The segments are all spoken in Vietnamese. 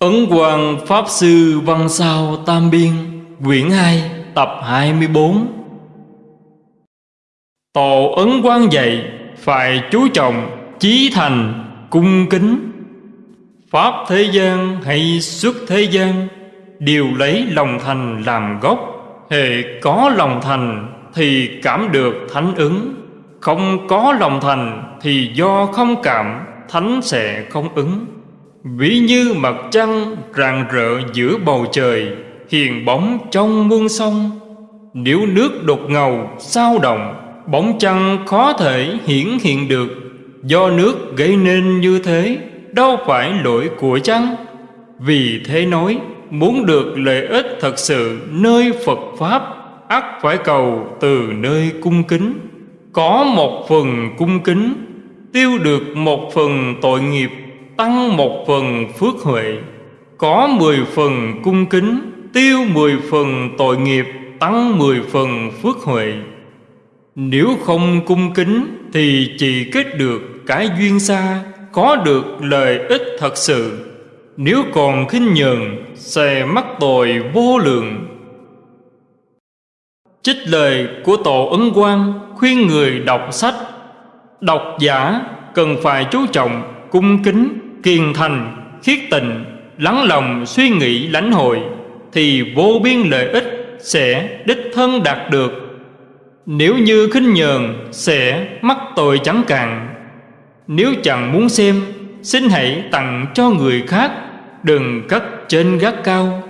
Ấn Quang Pháp Sư Văn Sao Tam Biên, Quyển 2 Tập 24 Tổ Ấn Quang dạy, Phải chú trọng, Chí thành, Cung kính. Pháp thế gian hay xuất thế gian, Đều lấy lòng thành làm gốc. Hệ có lòng thành Thì cảm được thánh ứng. Không có lòng thành Thì do không cảm, Thánh sẽ không ứng. Ví như mặt trăng rạng rỡ giữa bầu trời, Hiền bóng trong muôn sông. Nếu nước đột ngầu, sao động, Bóng trăng khó thể hiển hiện được. Do nước gây nên như thế, Đâu phải lỗi của trăng Vì thế nói, Muốn được lợi ích thật sự nơi Phật Pháp, ắt phải cầu từ nơi cung kính. Có một phần cung kính, Tiêu được một phần tội nghiệp tăng một phần phước huệ, có mười phần cung kính, tiêu mười phần tội nghiệp, tăng mười phần phước huệ. Nếu không cung kính thì chỉ kết được cái duyên xa, có được lợi ích thật sự. Nếu còn khinh nhường sẽ mắc tội vô lượng. Trích lời của tổ ấn quang khuyên người đọc sách. Đọc giả cần phải chú trọng cung kính kiên thành, khiết tịnh, lắng lòng suy nghĩ lãnh hội thì vô biên lợi ích sẽ đích thân đạt được. Nếu như khinh nhờn sẽ mắc tội chẳng cạn. Nếu chẳng muốn xem, xin hãy tặng cho người khác, đừng cất trên gác cao.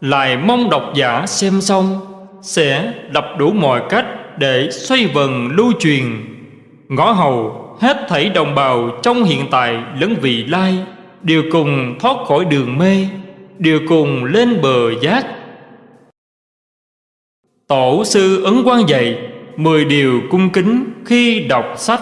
Lại mong độc giả xem xong sẽ đập đủ mọi cách để xoay vần lưu truyền. Ngõ hầu hết thảy đồng bào trong hiện tại lẫn vị lai, đều cùng thoát khỏi đường mê, đều cùng lên bờ giác. Tổ sư ấn quan dạy mười điều cung kính khi đọc sách.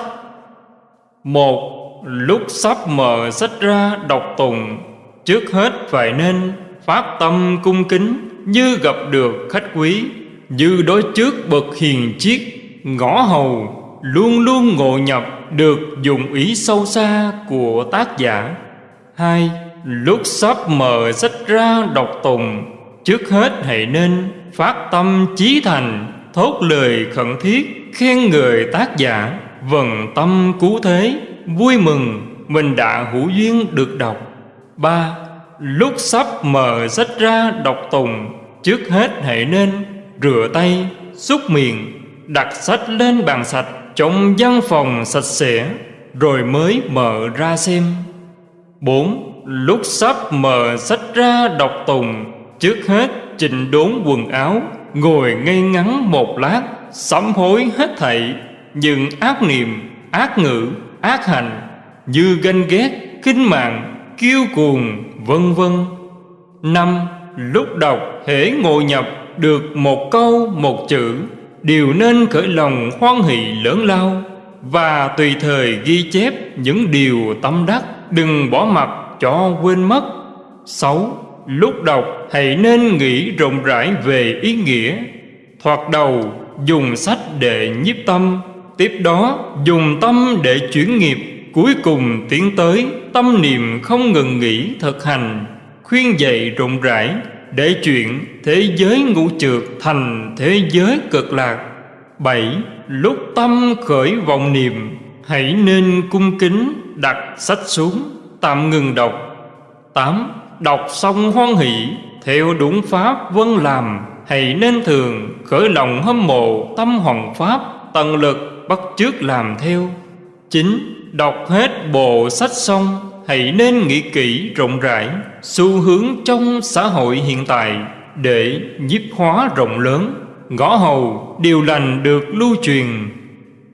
Một, lúc sắp mở sách ra đọc tùng trước hết phải nên phát tâm cung kính như gặp được khách quý, như đối trước bậc hiền chiết ngõ hầu, luôn luôn ngộ nhập được dùng ý sâu xa của tác giả. Hai, lúc sắp mở sách ra đọc tùng trước hết hãy nên phát tâm chí thành, thốt lời khẩn thiết, khen người tác giả. Vần tâm cứu thế, vui mừng, mình đã hữu duyên được đọc. Ba, lúc sắp mở sách ra đọc tùng trước hết hãy nên rửa tay, xúc miệng, đặt sách lên bàn sạch trong văn phòng sạch sẽ, rồi mới mở ra xem. Bốn, lúc sắp mở sách ra đọc tùng, trước hết chỉnh đốn quần áo, ngồi ngây ngắn một lát, sám hối hết thảy. Những ác niệm, ác ngữ, ác hành, như ganh ghét, khinh mạng, kiêu cuồng, vân vân. Năm, lúc đọc hễ ngồi nhập được một câu, một chữ đều nên khởi lòng hoan hỷ lớn lao và tùy thời ghi chép những điều tâm đắc, đừng bỏ mặt cho quên mất. Sáu, lúc đọc hãy nên nghĩ rộng rãi về ý nghĩa. Thoạt đầu, dùng sách để nhiếp tâm, tiếp đó dùng tâm để chuyển nghiệp. Cuối cùng tiến tới, tâm niệm không ngừng nghỉ thực hành, khuyên dạy rộng rãi để chuyện thế giới ngũ trượt thành thế giới cực lạc. Bảy, lúc tâm khởi vọng niệm, hãy nên cung kính đặt sách xuống, tạm ngừng đọc. Tám, đọc xong hoan hỷ, theo đúng pháp vân làm, hãy nên thường khởi lòng hâm mộ tâm hoàng pháp, tận lực bắt chước làm theo. Chín, đọc hết bộ sách xong hãy nên nghĩ kỹ rộng rãi xu hướng trong xã hội hiện tại để nhiếp hóa rộng lớn. Ngõ hầu điều lành được lưu truyền.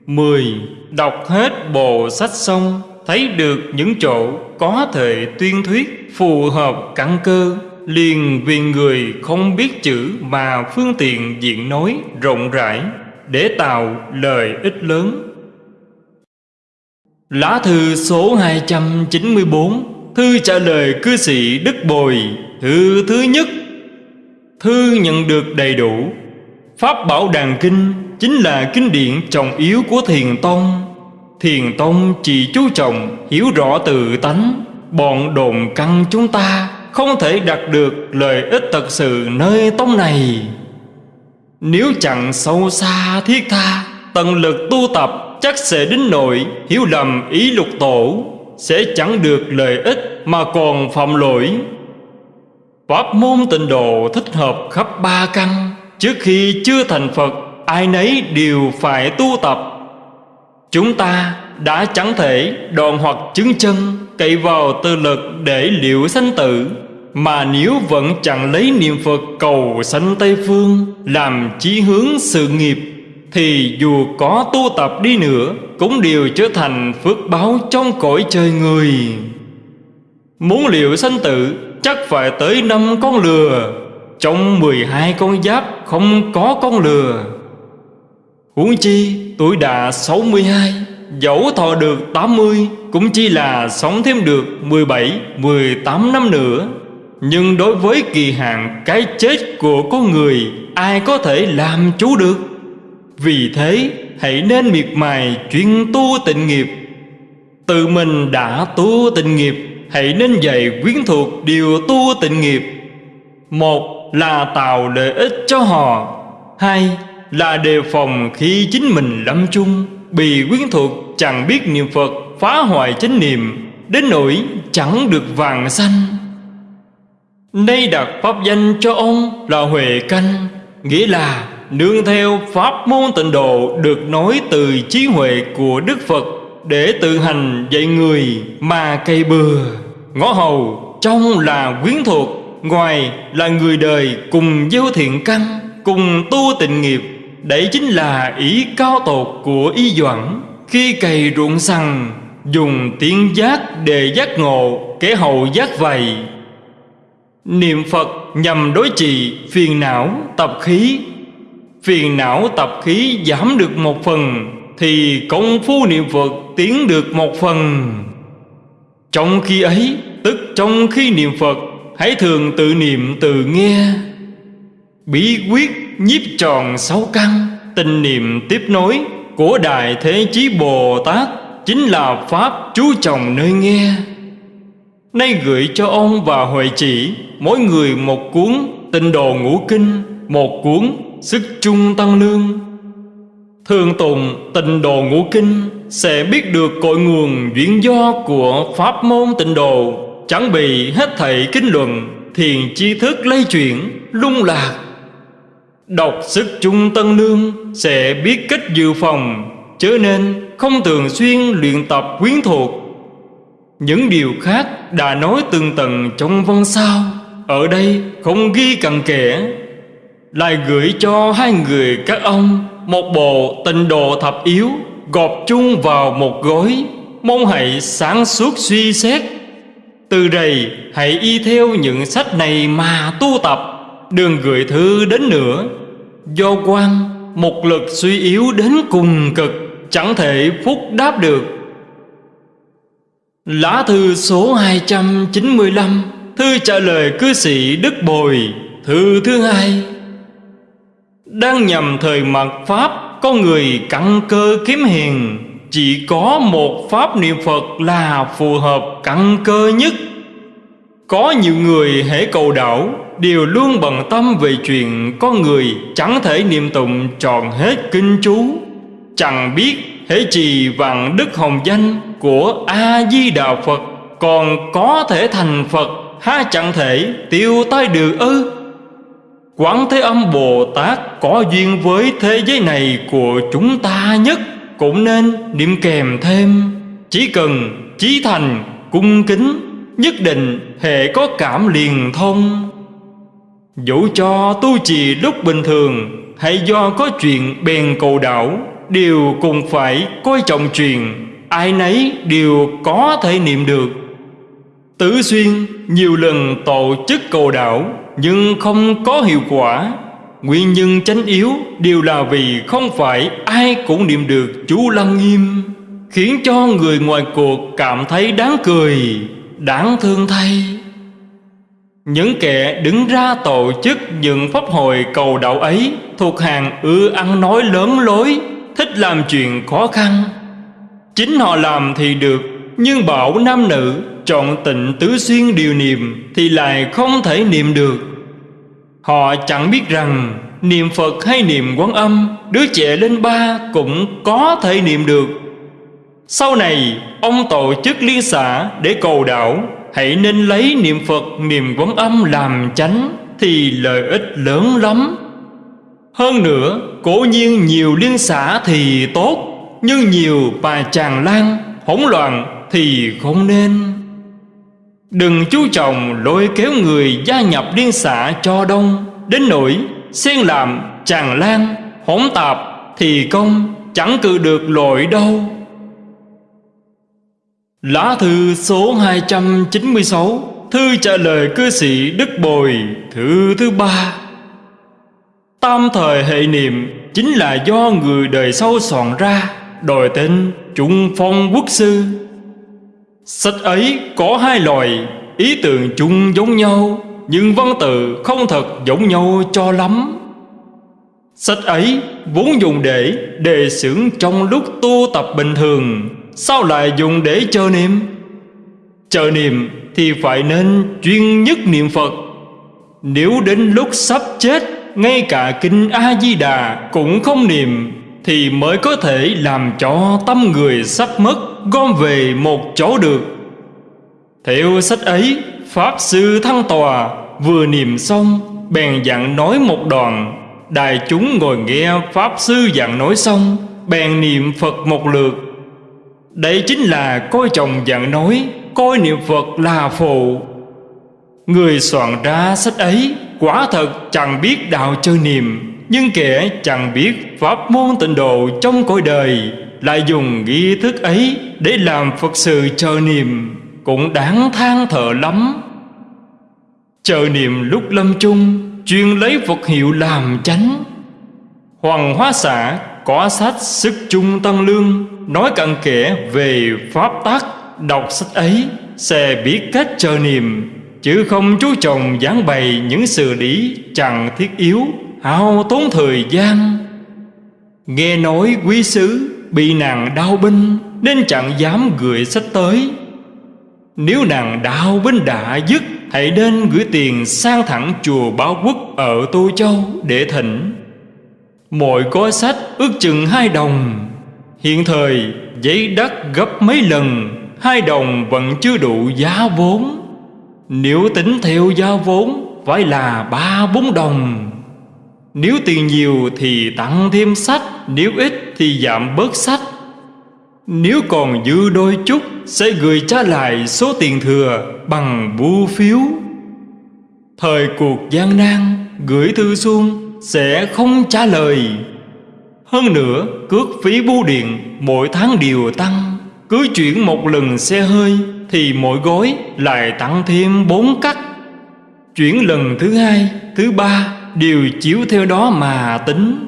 Mười, Đọc hết bộ sách xong, thấy được những chỗ có thể tuyên thuyết phù hợp căn cơ, liền vì người không biết chữ mà phương tiện diện nói rộng rãi để tạo lợi ích lớn. Lá thư số 294 Thư trả lời cư sĩ Đức Bồi, Thư thứ nhất. Thư nhận được đầy đủ. Pháp Bảo Đàn Kinh Chính là kinh điển trọng yếu của Thiền Tông. Thiền Tông chỉ chú trọng Hiểu rõ tự tánh, Bọn đồn căn chúng ta Không thể đạt được lợi ích thật sự nơi tông này. Nếu chẳng sâu xa thiết tha, Tận lực tu tập chắc sẽ đến nội Hiểu lầm ý lục tổ, Sẽ chẳng được lợi ích mà còn phạm lỗi. Pháp môn tịnh độ thích hợp khắp ba căn, Trước khi chưa thành Phật, Ai nấy đều phải tu tập. Chúng ta đã chẳng thể đòn hoặc chứng chân Cậy vào tư lực để liệu sanh tử, Mà nếu vẫn chẳng lấy niệm Phật cầu sanh Tây Phương, Làm chí hướng sự nghiệp thì dù có tu tập đi nữa, Cũng đều trở thành phước báo trong cõi trời người. Muốn liệu sanh tử, chắc phải tới năm con lừa. Trong mười hai con giáp, không có con lừa. Huống chi, tuổi đã sáu mươi hai, Dẫu thọ được tám mươi, Cũng chỉ là sống thêm được mười bảy, mười tám năm nữa. Nhưng đối với kỳ hạn cái chết của con người, Ai có thể làm chú được? Vì thế, hãy nên miệt mài chuyên tu tịnh nghiệp. Tự mình đã tu tịnh nghiệp, Hãy nên dạy quyến thuộc điều tu tịnh nghiệp. Một là tạo lợi ích cho họ. Hai là đề phòng khi chính mình lâm chung, Bị quyến thuộc chẳng biết niệm Phật Phá hoại chánh niệm, Đến nỗi chẳng được vàng xanh Đây đặt pháp danh cho ông là Huệ Canh, Nghĩa là nương theo pháp môn tịnh độ Được nói từ trí huệ của Đức Phật Để tự hành dạy người mà cây bừa. Ngõ hầu, trong là quyến thuộc, Ngoài là người đời cùng gieo thiện căn, Cùng tu tịnh nghiệp, Đấy chính là ý cao tột của y doãn. Khi cày ruộng sằng, Dùng tiếng giác để giác ngộ, Kẻ hậu giác vầy. Niệm Phật nhằm đối trị phiền não, tập khí Phiền não tập khí giảm được một phần, Thì công phu niệm Phật tiến được một phần. Trong khi ấy, Tức trong khi niệm Phật, Hãy thường tự niệm tự nghe. Bí quyết nhiếp tròn sáu căn, Tình niệm tiếp nối Của Đại Thế Chí Bồ Tát Chính là Pháp chú trọng nơi nghe. Nay gửi cho ông và Huệ chỉ Mỗi người một cuốn Tinh đồ ngũ kinh, Một cuốn Sức trung tăng lương Thường tụng tịnh đồ ngũ kinh, Sẽ biết được cội nguồn duyên do của pháp môn tịnh đồ Chẳng bị hết thảy kinh luận, Thiền chi thức lây chuyển, Lung lạc. Đọc sức trung tân lương Sẽ biết cách dự phòng, Chớ nên không thường xuyên luyện tập quyến thuộc. Những điều khác đã nói từng tầng trong văn sao. Ở đây không ghi cặn kẽ. Lại gửi cho hai người các ông Một bộ tịnh đồ thập yếu Gọp chung vào một gói. Mong hãy sáng suốt suy xét. Từ đây, hãy y theo những sách này mà tu tập. Đừng gửi thư đến nữa. Do quan, một lực suy yếu đến cùng cực, Chẳng thể phúc đáp được. Lá thư số 295 Thư trả lời cư sĩ Đức Bồi. Thư thứ hai. Đang nhằm thời mật Pháp, Có người cặn cơ kiếm hiền. Chỉ có một Pháp niệm Phật là phù hợp cặn cơ nhất. Có nhiều người hãy cầu đảo Đều luôn bận tâm về chuyện Có người chẳng thể niệm tụng tròn hết kinh chú. Chẳng biết hễ trì vạn đức hồng danh Của A-di-đà Phật Còn có thể thành Phật Ha chẳng thể tiêu tai được ư? Quán Thế Âm Bồ Tát Có duyên với thế giới này Của chúng ta nhất, Cũng nên niệm kèm thêm. Chỉ cần chí thành, cung kính, Nhất định hệ có cảm liền thông. Dẫu cho tu trì lúc bình thường, Hay do có chuyện bèn cầu đảo Đều cùng phải coi trọng truyền Ai nấy đều có thể niệm được. Tứ Xuyên nhiều lần tổ chức cầu đảo Nhưng không có hiệu quả. Nguyên nhân chánh yếu đều là vì không phải ai cũng niệm được chú Lăng Nghiêm Khiến cho người ngoài cuộc cảm thấy đáng cười, đáng thương thay. Những kẻ đứng ra tổ chức những pháp hội cầu đạo ấy Thuộc hàng ưa ăn nói lớn lối Thích làm chuyện khó khăn. Chính họ làm thì được Nhưng bảo nam nữ chọn tịnh tứ xuyên điều niệm Thì lại không thể niệm được. Họ chẳng biết rằng Niệm Phật hay niệm quán âm, Đứa trẻ lên ba cũng có thể niệm được. Sau này, ông tổ chức liên xã để cầu đạo, Hãy nên lấy niệm Phật, niệm quán âm làm chánh Thì lợi ích lớn lắm. Hơn nữa, cố nhiên nhiều liên xã thì tốt, Nhưng nhiều bà chàng lan hỗn loạn thì không nên. Đừng chú trọng lôi kéo người gia nhập liên xã cho đông. Đến nỗi xen làm tràn lan, hỗn tạp Thì công chẳng cự được lội đâu. Lá thư số 296 Thư trả lời cư sĩ Đức Bồi, Thư thứ ba. Tam thời hệ niệm Chính là do người đời sau soạn ra Đòi tên Trung Phong Quốc Sư. Sách ấy có hai loại Ý tưởng chung giống nhau, Nhưng văn tự không thật giống nhau cho lắm. Sách ấy vốn dùng để đề xưởng trong lúc tu tập bình thường, Sao lại dùng để chờ niệm? Chờ niệm thì phải nên chuyên nhất niệm Phật. Nếu đến lúc sắp chết, Ngay cả kinh A-di-đà cũng không niệm, Thì mới có thể làm cho tâm người sắp mất. Gom về một chỗ được. Theo sách ấy, Pháp Sư Thăng Tòa vừa niệm xong, Bèn dặn nói một đoạn. Đại chúng ngồi nghe Pháp Sư dặn nói xong, Bèn niệm Phật một lượt. Đây chính là coi chồng dặn nói, Coi niệm Phật là phụ Người soạn ra sách ấy, Quả thật chẳng biết đạo chơi niệm, Nhưng kẻ chẳng biết Pháp môn tịnh độ trong cõi đời. Lại dùng nghi thức ấy Để làm Phật sự chờ niệm Cũng đáng than thở lắm. Chờ niệm lúc lâm chung, Chuyên lấy Phật hiệu làm chánh. Hoàng Hóa Xã có sách Sức chung Tăng Lương, Nói cặn kẽ về Pháp tắc Đọc sách ấy sẽ biết cách chờ niệm, Chứ không chú trọng giảng bày những sự lý chẳng thiết yếu, Hao tốn thời gian. Nghe nói quý sứ bị nàng đau binh, Nên chẳng dám gửi sách tới. Nếu nàng đau binh đã dứt, Hãy nên gửi tiền sang thẳng chùa Báo Quốc ở Tô Châu để thỉnh. Mỗi gói sách ước chừng hai đồng. Hiện thời, giấy đất gấp mấy lần, Hai đồng vẫn chưa đủ giá vốn. Nếu tính theo giá vốn, Phải là ba bốn đồng. Nếu tiền nhiều thì tặng thêm sách. Nếu ít thì giảm bớt sách. Nếu còn dư đôi chút Sẽ gửi trả lại số tiền thừa Bằng bưu phiếu. Thời cuộc gian nan Gửi thư xuống sẽ không trả lời. Hơn nữa cước phí bưu điện mỗi tháng đều tăng. Cứ chuyển một lần xe hơi Thì mỗi gói lại tăng thêm bốn cắt. Chuyển lần thứ hai, thứ ba Đều chiếu theo đó mà tính.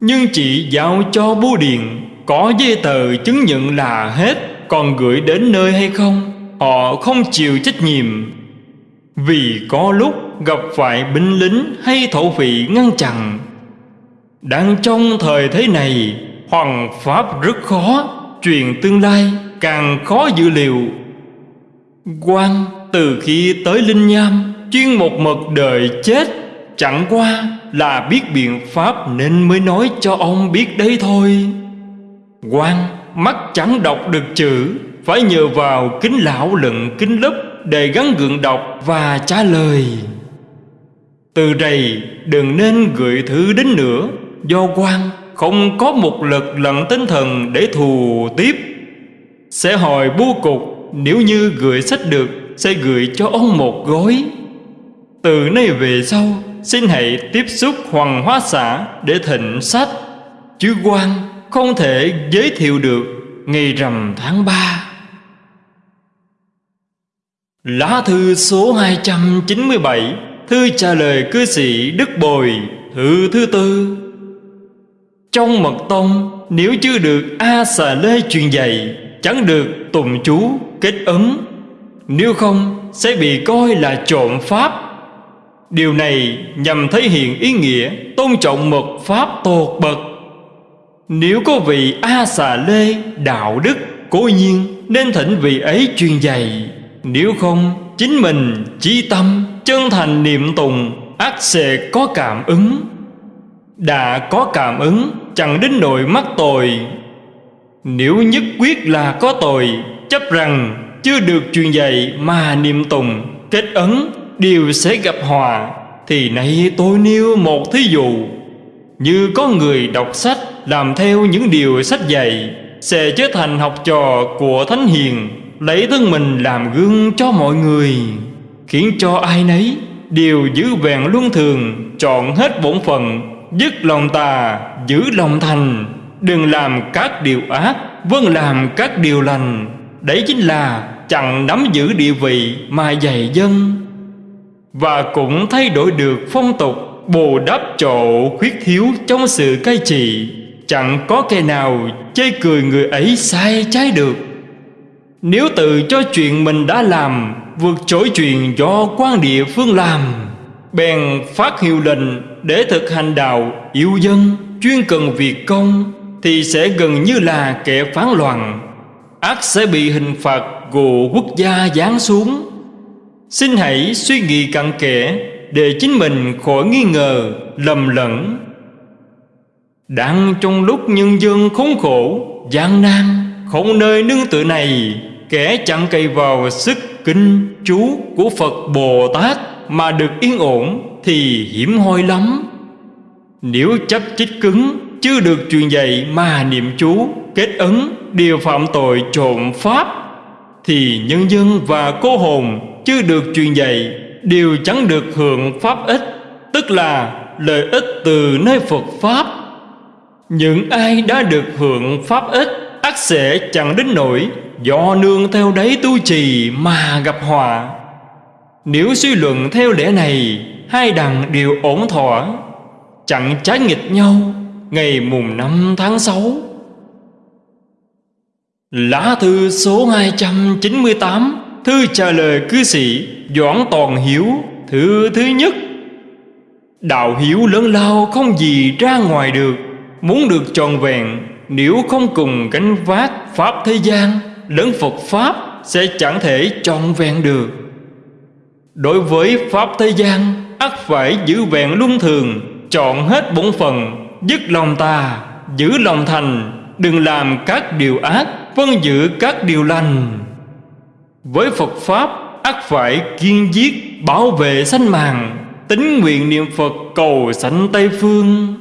Nhưng chị giao cho bưu điện Có giấy tờ chứng nhận là hết, Còn gửi đến nơi hay không, Họ không chịu trách nhiệm. Vì có lúc gặp phải binh lính hay thổ phỉ ngăn chặn. Đang trong thời thế này, Hoàng Pháp rất khó Truyền tương lai càng khó dự liệu. Quan từ khi tới Linh Nham, Chuyên một mật đời chết Chẳng qua là biết biện pháp Nên mới nói cho ông biết đấy thôi. Quan mắt chẳng đọc được chữ, Phải nhờ vào kính lão lận kính lấp Để gắn gượng đọc và trả lời. Từ đây, đừng nên gửi thứ đến nữa, Do quan không có một lực lận tinh thần để thù tiếp. Sẽ hỏi bố cục, Nếu như gửi sách được, Sẽ gửi cho ông một gói. Từ nay về sau Xin hãy tiếp xúc hoàng hóa xã Để thịnh sách. Chứ quan không thể giới thiệu được Ngày rằm tháng 3 Lá thư số 297 Thư trả lời cư sĩ Đức Bồi, Thư thứ tư. Trong mật tông, Nếu chưa được A xà lê truyền dạy, Chẳng được tùng chú kết ấn Nếu không, sẽ bị coi là trộm pháp. Điều này nhằm thể hiện ý nghĩa Tôn trọng mật pháp tột bậc. Nếu có vị A xà lê đạo đức Cố nhiên, nên thỉnh vị ấy truyền dạy. Nếu không, chính mình chí tâm, Chân thành niệm tùng ắt sẽ có cảm ứng. Đã có cảm ứng, chẳng đến nỗi mắc tội. Nếu nhất quyết là có tội, Chấp rằng chưa được truyền dạy mà niệm tùng Kết ấn đều sẽ gặp hòa, Thì nay tôi nêu một thí dụ. Như có người đọc sách Làm theo những điều sách dạy, Sẽ trở thành học trò của Thánh Hiền, Lấy thân mình làm gương cho mọi người. Khiến cho ai nấy Đều giữ vẹn luân thường, Chọn hết bổn phận, Dứt lòng tà, Giữ lòng thành. Đừng làm các điều ác Vâng làm các điều lành. Đấy chính là chẳng nắm giữ địa vị mà dạy dân. Và cũng thay đổi được phong tục Bù đắp chỗ khuyết thiếu trong sự cai trị. Chẳng có kẻ nào chê cười người ấy sai trái được. Nếu tự cho chuyện mình đã làm, Vượt trội chuyện do quan địa phương làm, Bèn phát hiệu lệnh để thực hành đạo yêu dân, Chuyên cần việc công, Thì sẽ gần như là kẻ phán loạn. Ác sẽ bị hình phạt của quốc gia giáng xuống. Xin hãy suy nghĩ cặn kẽ Để chính mình khỏi nghi ngờ, lầm lẫn. Đang trong lúc nhân dân khốn khổ, gian nan Không nơi nương tựa này Kẻ chẳng cậy vào sức kinh chú của Phật Bồ Tát Mà được yên ổn thì hiểm hoi lắm. Nếu chấp chích cứng chưa được truyền dạy mà niệm chú kết ấn điều phạm tội trộm pháp thì nhân dân và cô hồn chưa được truyền dạy đều chẳng được hưởng pháp ích, tức là lợi ích từ nơi Phật pháp. Những ai đã được hưởng pháp ích, ắt sẽ chẳng đến nỗi do nương theo đấy tu trì mà gặp họa. Nếu suy luận theo lẽ này, hai đằng đều ổn thỏa, chẳng trái nghịch nhau ngày mùng năm tháng 6 Lá thư số 298 Thư trả lời cư sĩ, Doãn Toàn Hiếu Thư thứ nhất. Đạo hiếu lớn lao không gì ra ngoài được, Muốn được tròn vẹn, Nếu không cùng gánh vác Pháp thế gian Lớn Phật Pháp Sẽ chẳng thể tròn vẹn được. Đối với Pháp thế gian, ắt phải giữ vẹn luân thường, Chọn hết bổn phận, Dứt lòng ta Giữ lòng thành, Đừng làm các điều ác Vân giữ các điều lành. Với Phật Pháp ắt phải kiên giết, Bảo vệ sanh mạng, Tính nguyện niệm Phật cầu sanh Tây Phương.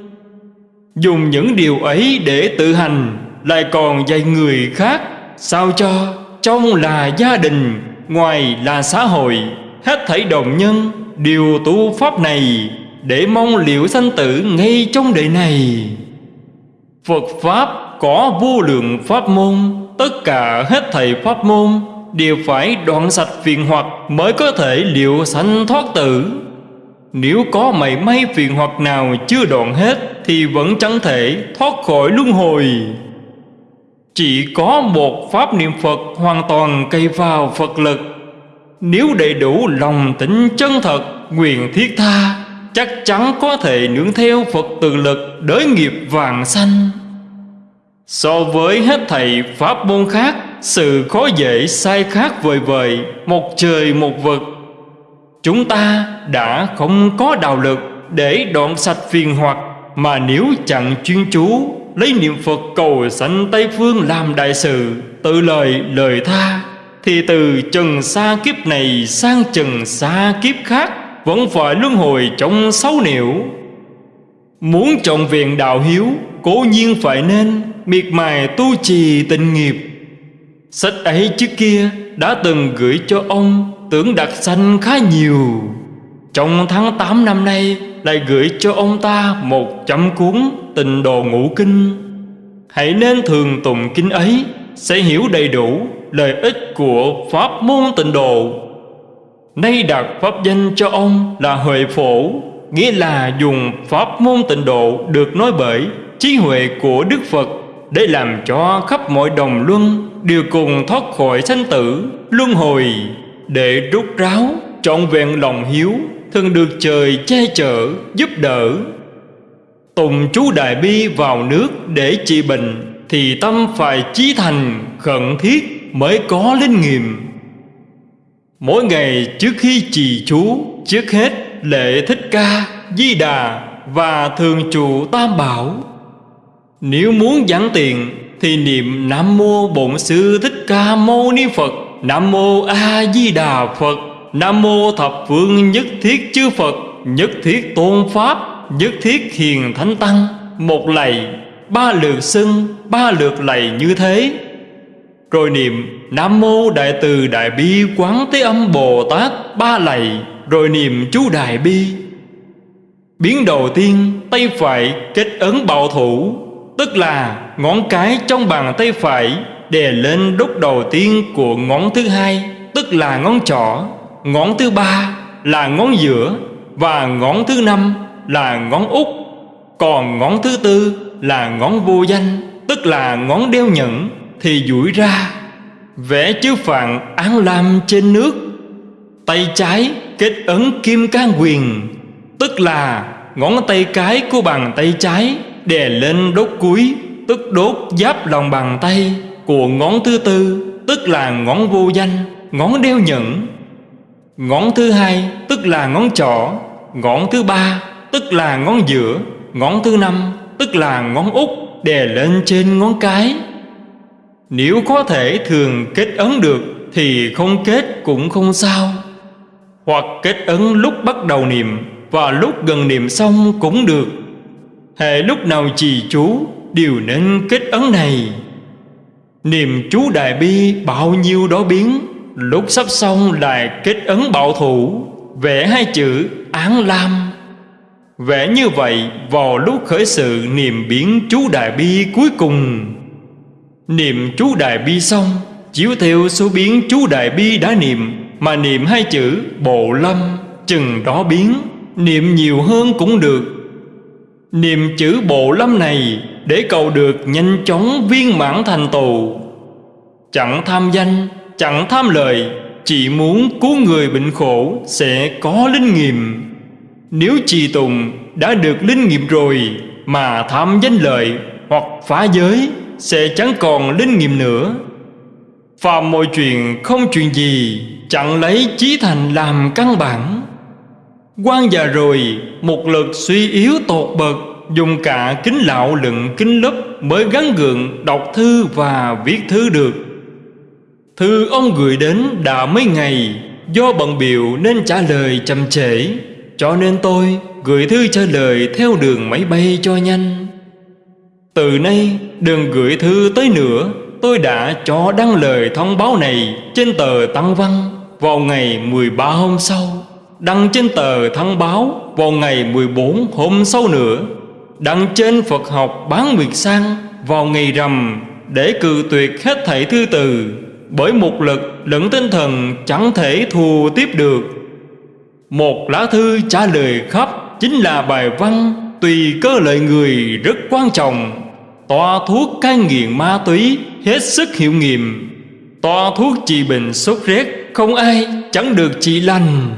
Dùng những điều ấy để tự hành, Lại còn dạy người khác, Sao cho trong là gia đình, Ngoài là xã hội, Hết thảy đồng nhân Điều tu pháp này Để mong liệu sanh tử ngay trong đời này. Phật Pháp có vô lượng pháp môn, Tất cả hết thầy pháp môn Đều phải đoạn sạch phiền hoặc Mới có thể liệu sanh thoát tử. Nếu có mảy may phiền hoặc nào chưa đoạn hết Thì vẫn chẳng thể thoát khỏi luân hồi. Chỉ có một pháp niệm Phật hoàn toàn cây vào Phật lực. Nếu đầy đủ lòng tính chân thật, Nguyện thiết tha, Chắc chắn có thể nương theo Phật từ lực Đới nghiệp vàng sanh. So với hết thầy pháp môn khác sự khó dễ sai khác vời vời, Một trời một vực. Chúng ta đã không có đạo lực Để đoạn sạch phiền hoặc, Mà nếu chẳng chuyên chú Lấy niệm Phật cầu sanh Tây Phương làm đại sự, Tự lời lời tha, Thì từ trần xa kiếp này sang trần xa kiếp khác Vẫn phải luân hồi trong sáu niệu. Muốn trọng viện đạo hiếu, Cố nhiên phải nên miệt mài tu trì tình nghiệp. Sách ấy trước kia đã từng gửi cho ông Tưởng đặc sanh khá nhiều. Trong tháng 8 năm nay Lại gửi cho ông ta một trăm cuốn tình đồ ngũ kinh. Hãy nên thường tụng kinh ấy, Sẽ hiểu đầy đủ lợi ích của Pháp môn tịnh độ Nay đặt Pháp danh cho ông là Huệ Phổ, Nghĩa là dùng Pháp môn tịnh độ được nói bởi trí huệ của Đức Phật để làm cho khắp mọi đồng luân đều cùng thoát khỏi sanh tử luân hồi để rút ráo trọn vẹn lòng hiếu thường được trời che chở giúp đỡ. Tùng chú đại bi vào nước để trị bệnh Thì tâm phải chí thành khẩn thiết mới có linh nghiệm. Mỗi ngày trước khi trì chú Trước hết lễ thích ca, di đà Và thường trụ tam bảo. Nếu muốn giảng tiền thì niệm Nam Mô Bổn Sư Thích Ca Mâu Ni Phật, Nam Mô A Di Đà Phật, Nam Mô Thập Phương Nhất Thiết Chư Phật, Nhất Thiết Tôn Pháp, Nhất Thiết Hiền Thánh Tăng. Một lạy, Ba lượt xưng Ba lượt lạy như thế. Rồi niệm Nam Mô Đại Từ Đại Bi Quán Thế Âm Bồ Tát, Ba lạy. Rồi niệm chú Đại Bi. Biến đầu tiên, Tay phải kết ấn bảo thủ. Tức là ngón cái trong bàn tay phải Đè lên đốt đầu tiên của ngón thứ hai, Tức là ngón trỏ. Ngón thứ ba là ngón giữa Và ngón thứ năm là ngón út. Còn ngón thứ tư là ngón vô danh, Tức là ngón đeo nhẫn, Thì duỗi ra. Vẽ chữ phạn án lam trên nước. Tay trái kết ấn kim can quyền, Tức là ngón tay cái của bàn tay trái. Đè lên đốt cuối, Tức đốt giáp lòng bàn tay Của ngón thứ tư, Tức là ngón vô danh, Ngón đeo nhẫn. Ngón thứ hai, tức là ngón trỏ. Ngón thứ ba, tức là ngón giữa. Ngón thứ năm, tức là ngón út, Đè lên trên ngón cái. Nếu có thể thường kết ấn được, Thì không kết cũng không sao. Hoặc kết ấn lúc bắt đầu niệm Và lúc gần niệm xong cũng được. Hệ lúc nào trì chú, Đều nên kết ấn này. Niệm chú Đại Bi bao nhiêu đó biến, Lúc sắp xong lại kết ấn bảo thủ, Vẽ hai chữ án lam. Vẽ như vậy vào lúc khởi sự niệm biến chú Đại Bi cuối cùng. Niệm chú Đại Bi xong, Chiếu theo số biến chú Đại Bi đã niệm, Mà niệm hai chữ Bộ Lâm, Chừng đó biến. Niệm nhiều hơn cũng được Niệm chữ Bộ Lâm này Để cầu được nhanh chóng viên mãn thành tù Chẳng tham danh, Chẳng tham lời Chỉ muốn cứu người bệnh khổ Sẽ có linh nghiệm. Nếu trì tùng đã được linh nghiệm rồi Mà tham danh lợi Hoặc phá giới Sẽ chẳng còn linh nghiệm nữa. Phàm mọi chuyện không chuyện gì Chẳng lấy chí thành làm căn bản quan già rồi, Một lực suy yếu tột bậc, Dùng cả kính lạo lựng, kính lấp Mới gắn gượng đọc thư và viết thư được. Thư ông gửi đến đã mấy ngày, Do bận biểu nên trả lời chậm trễ, Cho nên tôi gửi thư trả lời theo đường máy bay cho nhanh. Từ nay, đừng gửi thư tới nữa, Tôi đã cho đăng lời thông báo này trên tờ Tăng Văn Vào ngày 13 hôm sau. Đăng trên tờ thông báo vào ngày 14 hôm sau nữa. Đăng trên Phật học bán nguyệt sang vào ngày rằm Để cự tuyệt hết thảy thư từ. Bởi một lực lẫn tinh thần chẳng thể thù tiếp được. Một lá thư trả lời khắp chính là bài văn Tùy cơ lợi người rất quan trọng. Tòa thuốc cai nghiện ma túy hết sức hiệu nghiệm. Tòa thuốc trị bệnh sốt rét không ai chẳng được trị lành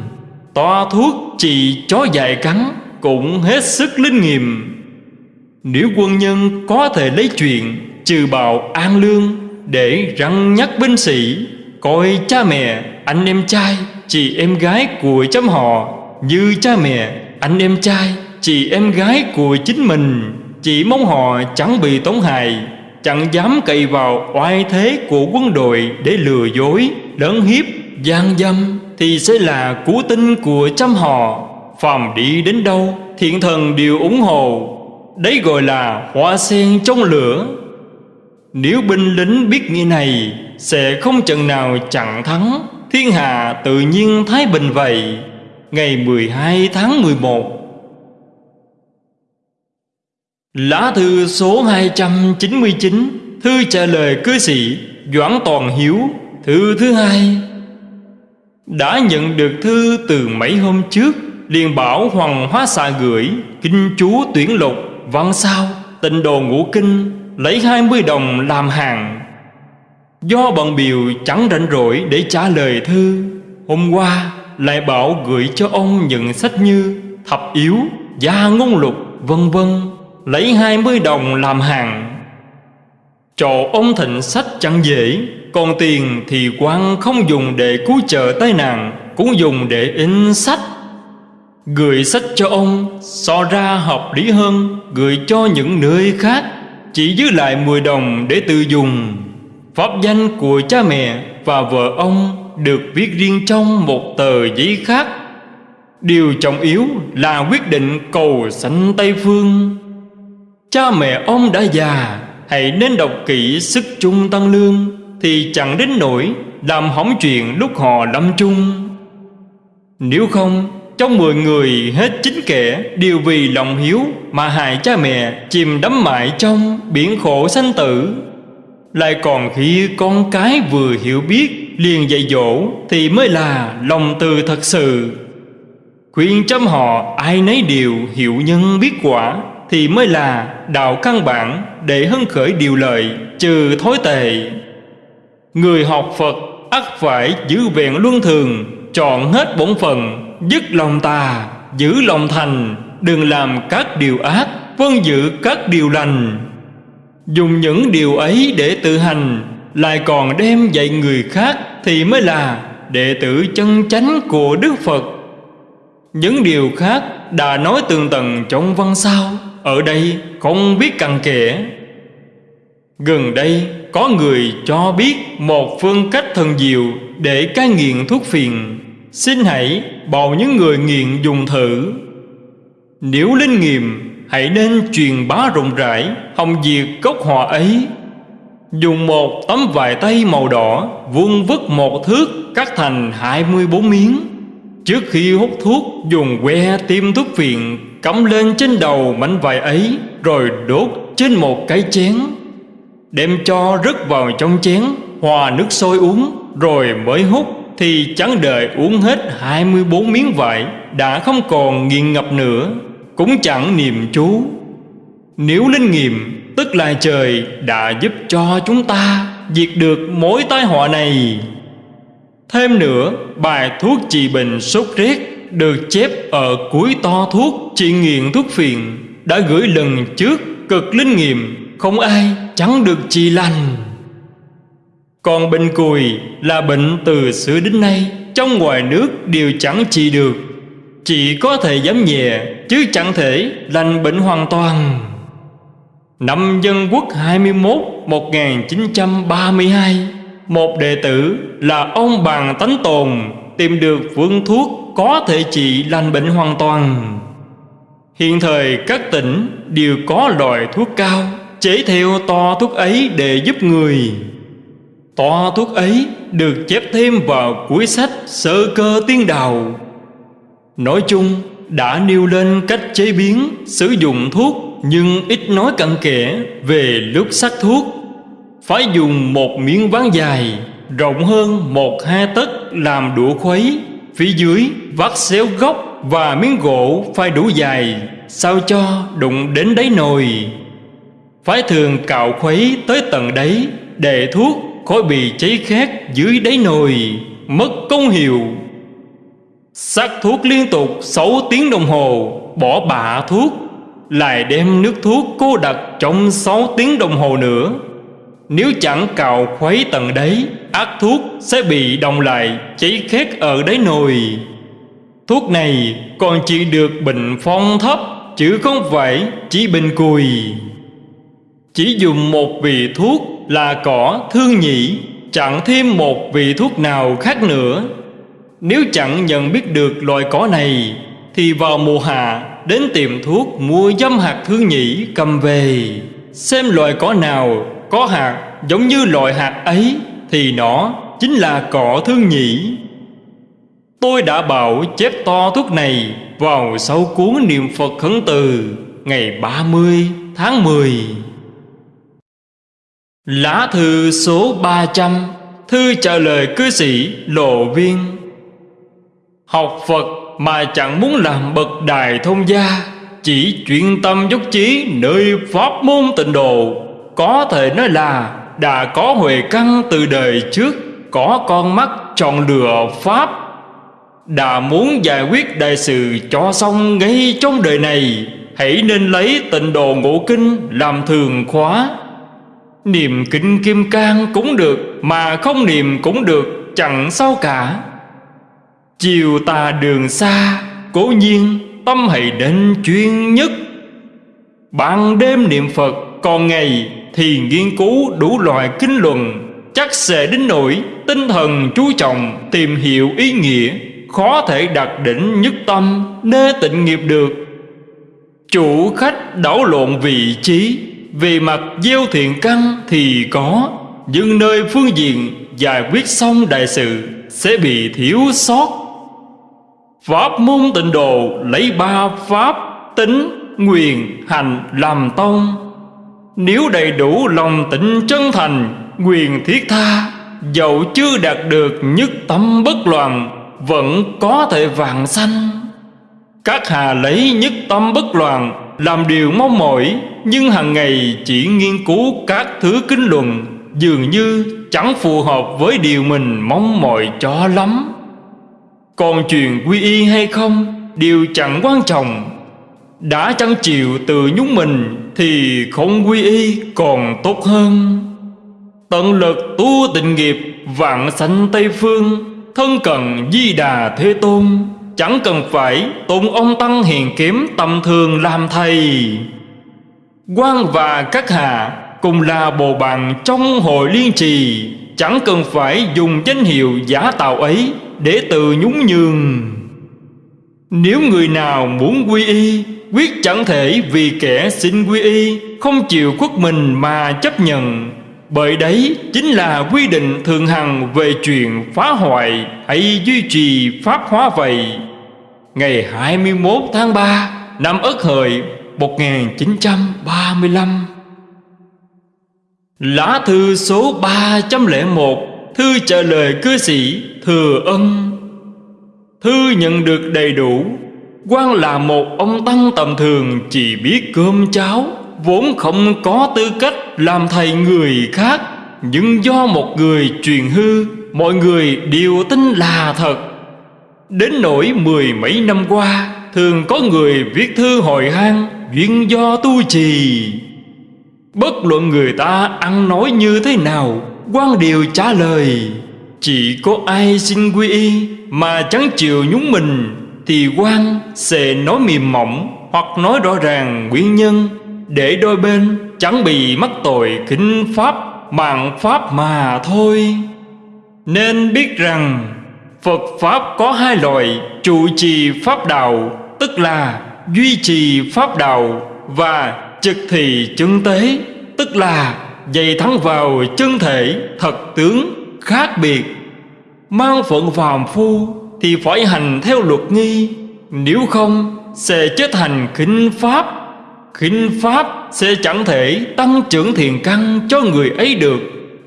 toa thuốc trị chó dại cắn cũng hết sức linh nghiệm. Nếu quân nhân có thể lấy chuyện trừ bạo an lương để răng nhắc binh sĩ, coi cha mẹ, anh em trai, chị em gái của chấm họ như cha mẹ, anh em trai, chị em gái của chính mình. Chỉ mong họ chẳng bị tổn hại, chẳng dám cậy vào oai thế của quân đội để lừa dối lớn hiếp, gian dâm thì sẽ là cú tinh của trăm họ. Phàm đi đến đâu thiện thần đều ủng hộ. Đấy gọi là hoa sen trong lửa. Nếu binh lính biết nghĩa này, Sẽ không trận nào chặn thắng. Thiên hạ tự nhiên thái bình vậy. Ngày 12 tháng 11 Lá thư số 299 Thư trả lời cư sĩ Doãn Toàn Hiếu, Thư thứ hai. Đã nhận được thư từ mấy hôm trước liền bảo Hoàng Hóa xà gửi Kinh chú tuyển lục Văn sao Tịnh đồ ngũ kinh Lấy hai mươi đồng làm hàng. Do bận biểu chẳng rảnh rỗi để trả lời thư Hôm qua lại bảo gửi cho ông những sách như Thập yếu, gia ngôn lục, vân vân Lấy hai mươi đồng làm hàng. Trò ông thịnh sách chẳng dễ còn tiền thì quan không dùng để cứu trợ tai nạn, Cũng dùng để in sách. Gửi sách cho ông, So ra hợp lý hơn, Gửi cho những nơi khác, Chỉ giữ lại 10 đồng để tự dùng. Pháp danh của cha mẹ và vợ ông Được viết riêng trong một tờ giấy khác. Điều trọng yếu là quyết định cầu sanh Tây Phương. Cha mẹ ông đã già, Hãy nên đọc kỹ sức chung tăng lương. Thì chẳng đến nỗi Làm hỏng chuyện lúc họ lâm chung Nếu không, Trong mười người hết chín kẻ Đều vì lòng hiếu Mà hại cha mẹ Chìm đắm mãi trong biển khổ sanh tử. Lại còn khi con cái vừa hiểu biết, Liền dạy dỗ Thì mới là lòng từ thật sự. Khuyên chăm họ ai nấy đều hiểu nhân biết quả Thì mới là đạo căn bản Để hân khởi điều lợi Trừ thối tệ. Người học Phật, ắt phải giữ vẹn luân thường, Chọn hết bổn phận, Dứt lòng tà, Giữ lòng thành, Đừng làm các điều ác Vâng giữ các điều lành. Dùng những điều ấy để tự hành, Lại còn đem dạy người khác Thì mới là đệ tử chân chánh của Đức Phật. Những điều khác đã nói tường tầng trong văn sao, Ở đây không biết cặn kẽ. Gần đây, có người cho biết một phương cách thần diệu để cai nghiện thuốc phiền Xin hãy bảo những người nghiện dùng thử. Nếu linh nghiệm, hãy nên truyền bá rộng rãi, Hồng diệt gốc họ ấy. Dùng một tấm vải tay màu đỏ, Vuông vứt một thước, cắt thành 24 miếng. Trước khi hút thuốc, Dùng que tiêm thuốc phiện, Cắm lên trên đầu mảnh vải ấy, Rồi đốt trên một cái chén. Đem cho rớt vào trong chén Hòa nước sôi uống Rồi mới hút Thì chẳng đợi uống hết 24 miếng vải Đã không còn nghiện ngập nữa Cũng chẳng niệm chú. Nếu linh nghiệm Tức là trời đã giúp cho chúng ta Diệt được mối tai họa này. Thêm nữa, bài thuốc trị bệnh sốt rét được chép ở cuối to thuốc trị nghiện thuốc phiện đã gửi lần trước cực linh nghiệm không ai chẳng được trị lành. Còn bệnh cùi là bệnh từ xưa đến nay, trong ngoài nước đều chẳng trị được. Chỉ có thể giảm nhẹ, chứ chẳng thể lành bệnh hoàn toàn. Năm Dân Quốc 21 1932 một đệ tử là ông Bàn Tánh Tồn Tìm được phương thuốc có thể trị lành bệnh hoàn toàn Hiện thời các tỉnh đều có loại thuốc cao Chế theo to thuốc ấy để giúp người. To thuốc ấy được chép thêm vào cuối sách Sơ cơ tiên đào. Nói chung, đã nêu lên cách chế biến, Sử dụng thuốc, Nhưng ít nói cặn kẽ về lúc sắc thuốc. Phải dùng một miếng ván dài, rộng hơn một hai tấc làm đũa khuấy, phía dưới vắt xéo gốc và miếng gỗ phải đủ dài, sao cho đụng đến đáy nồi phải thường cạo khuấy tới tận đấy để thuốc khỏi bị cháy khét dưới đáy nồi, mất công hiệu. Sắc thuốc liên tục 6 tiếng đồng hồ, bỏ bạ thuốc, lại đem nước thuốc cô đặt trong 6 tiếng đồng hồ nữa. Nếu chẳng cào khuấy tận đấy Ác thuốc sẽ bị đồng lại, Cháy khét ở đáy nồi. Thuốc này còn chỉ được bệnh phong thấp, Chứ không phải chỉ bình cùi. Chỉ dùng một vị thuốc là cỏ thương nhị Chẳng thêm một vị thuốc nào khác nữa. Nếu chẳng nhận biết được loại cỏ này, Thì vào mùa hạ, đến tiệm thuốc mua dâm hạt thương nhị cầm về. Xem loại cỏ nào có hạt giống như loại hạt ấy, Thì nó chính là cỏ thương nhị Tôi đã bảo chép to thuốc này Vào sau cuốn niệm Phật khấn từ Ngày 30 tháng 10 Lá thư số 300 Thư trả lời cư sĩ Lộ Viên. Học Phật mà chẳng muốn làm bậc đài thông gia, Chỉ chuyên tâm dốc chí nơi pháp môn tịnh độ. Có thể nói là đã có huệ căn từ đời trước, có con mắt chọn lựa pháp. Đã muốn giải quyết đại sự cho xong ngay trong đời này, hãy nên lấy tịnh độ ngũ kinh làm thường khóa. Niệm kinh kim cang cũng được, Mà không niệm cũng được, Chẳng sao cả. Chiều tà đường xa, Cố nhiên, tâm hãy đến chuyên nhất. Ban đêm niệm Phật, Còn ngày thì nghiên cứu đủ loại kinh luận. Chắc sẽ đến nỗi tinh thần chú trọng Tìm hiểu ý nghĩa, Khó thể đạt đỉnh nhất tâm, Nê tịnh nghiệp được. Chủ khách đảo lộn vị trí về mặt gieo thiện căn thì có Nhưng nơi phương diện giải quyết xong đại sự Sẽ bị thiếu sót. Pháp môn tịnh độ lấy ba pháp Tính, nguyện, hành làm tông. Nếu đầy đủ lòng tịnh chân thành Quyền thiết tha Dẫu chưa đạt được nhất tâm bất loạn Vẫn có thể vạn sanh. Các hà lấy nhất tâm bất loạn làm điều mong mỏi, Nhưng hàng ngày chỉ nghiên cứu các thứ kinh luận Dường như chẳng phù hợp với điều mình mong mỏi cho lắm. Còn chuyện quy y hay không đều chẳng quan trọng. Đã chẳng chịu từ nhúng mình Thì không quy y còn tốt hơn. Tận lực tu tịnh nghiệp Vạn sanh Tây Phương, Thân cần di đà Thế Tôn. Chẳng cần phải tụng ông Tăng hiền kiếm tầm thường làm thầy. Quan và các hạ cùng là bồ bàn trong hội liên trì, Chẳng cần phải dùng danh hiệu giả tạo ấy để tự nhún nhường. Nếu người nào muốn quy y, Quyết chẳng thể vì kẻ xin quy y, Không chịu khuất mình mà chấp nhận. Bởi đấy chính là quy định thường hằng về chuyện phá hoại Hay duy trì pháp hóa vậy ngày 21 tháng 3 năm Ất Hợi 1935. Lá thư số 301 Thư trả lời cư sĩ Thừa Ân. Thư nhận được đầy đủ quan là một ông tăng tầm thường, Chỉ biết cơm cháo, Vốn không có tư cách làm thầy người khác. Nhưng do một người truyền hư, Mọi người đều tin là thật. Đến nỗi mười mấy năm qua, Thường có người viết thư hồi hang Duyên do tu trì. Bất luận người ta ăn nói như thế nào, quan điều trả lời, Chỉ có ai xin quy y Mà chẳng chịu nhúng mình, Thì quan sẽ nói mềm mỏng Hoặc nói rõ ràng nguyên nhân, Để đôi bên chẳng bị mắc tội kinh pháp, Mạng pháp mà thôi. Nên biết rằng Phật Pháp có hai loại, trụ trì Pháp Đạo, Tức là duy trì Pháp Đạo Và trực thị chứng tế, Tức là dày thắng vào chân thể thật tướng khác biệt. Mang phận phàm phu Thì phải hành theo luật nghi, Nếu không sẽ chết thành khinh Pháp. Khinh Pháp sẽ chẳng thể tăng trưởng thiền căn cho người ấy được.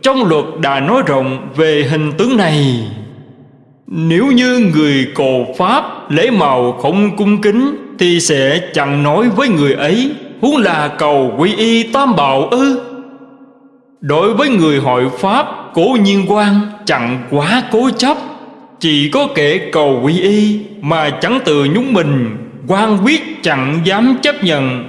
Trong luật đã nói rộng về hình tướng này nếu như người cồ Pháp lễ màu không cung kính, Thì sẽ chẳng nói với người ấy, Huống là cầu quy y tam bảo ư? Đối với người hội Pháp, Cố nhiên quan, chẳng quá cố chấp. Chỉ có kẻ cầu quy y Mà chẳng tự nhúng mình, quan quyết chẳng dám chấp nhận.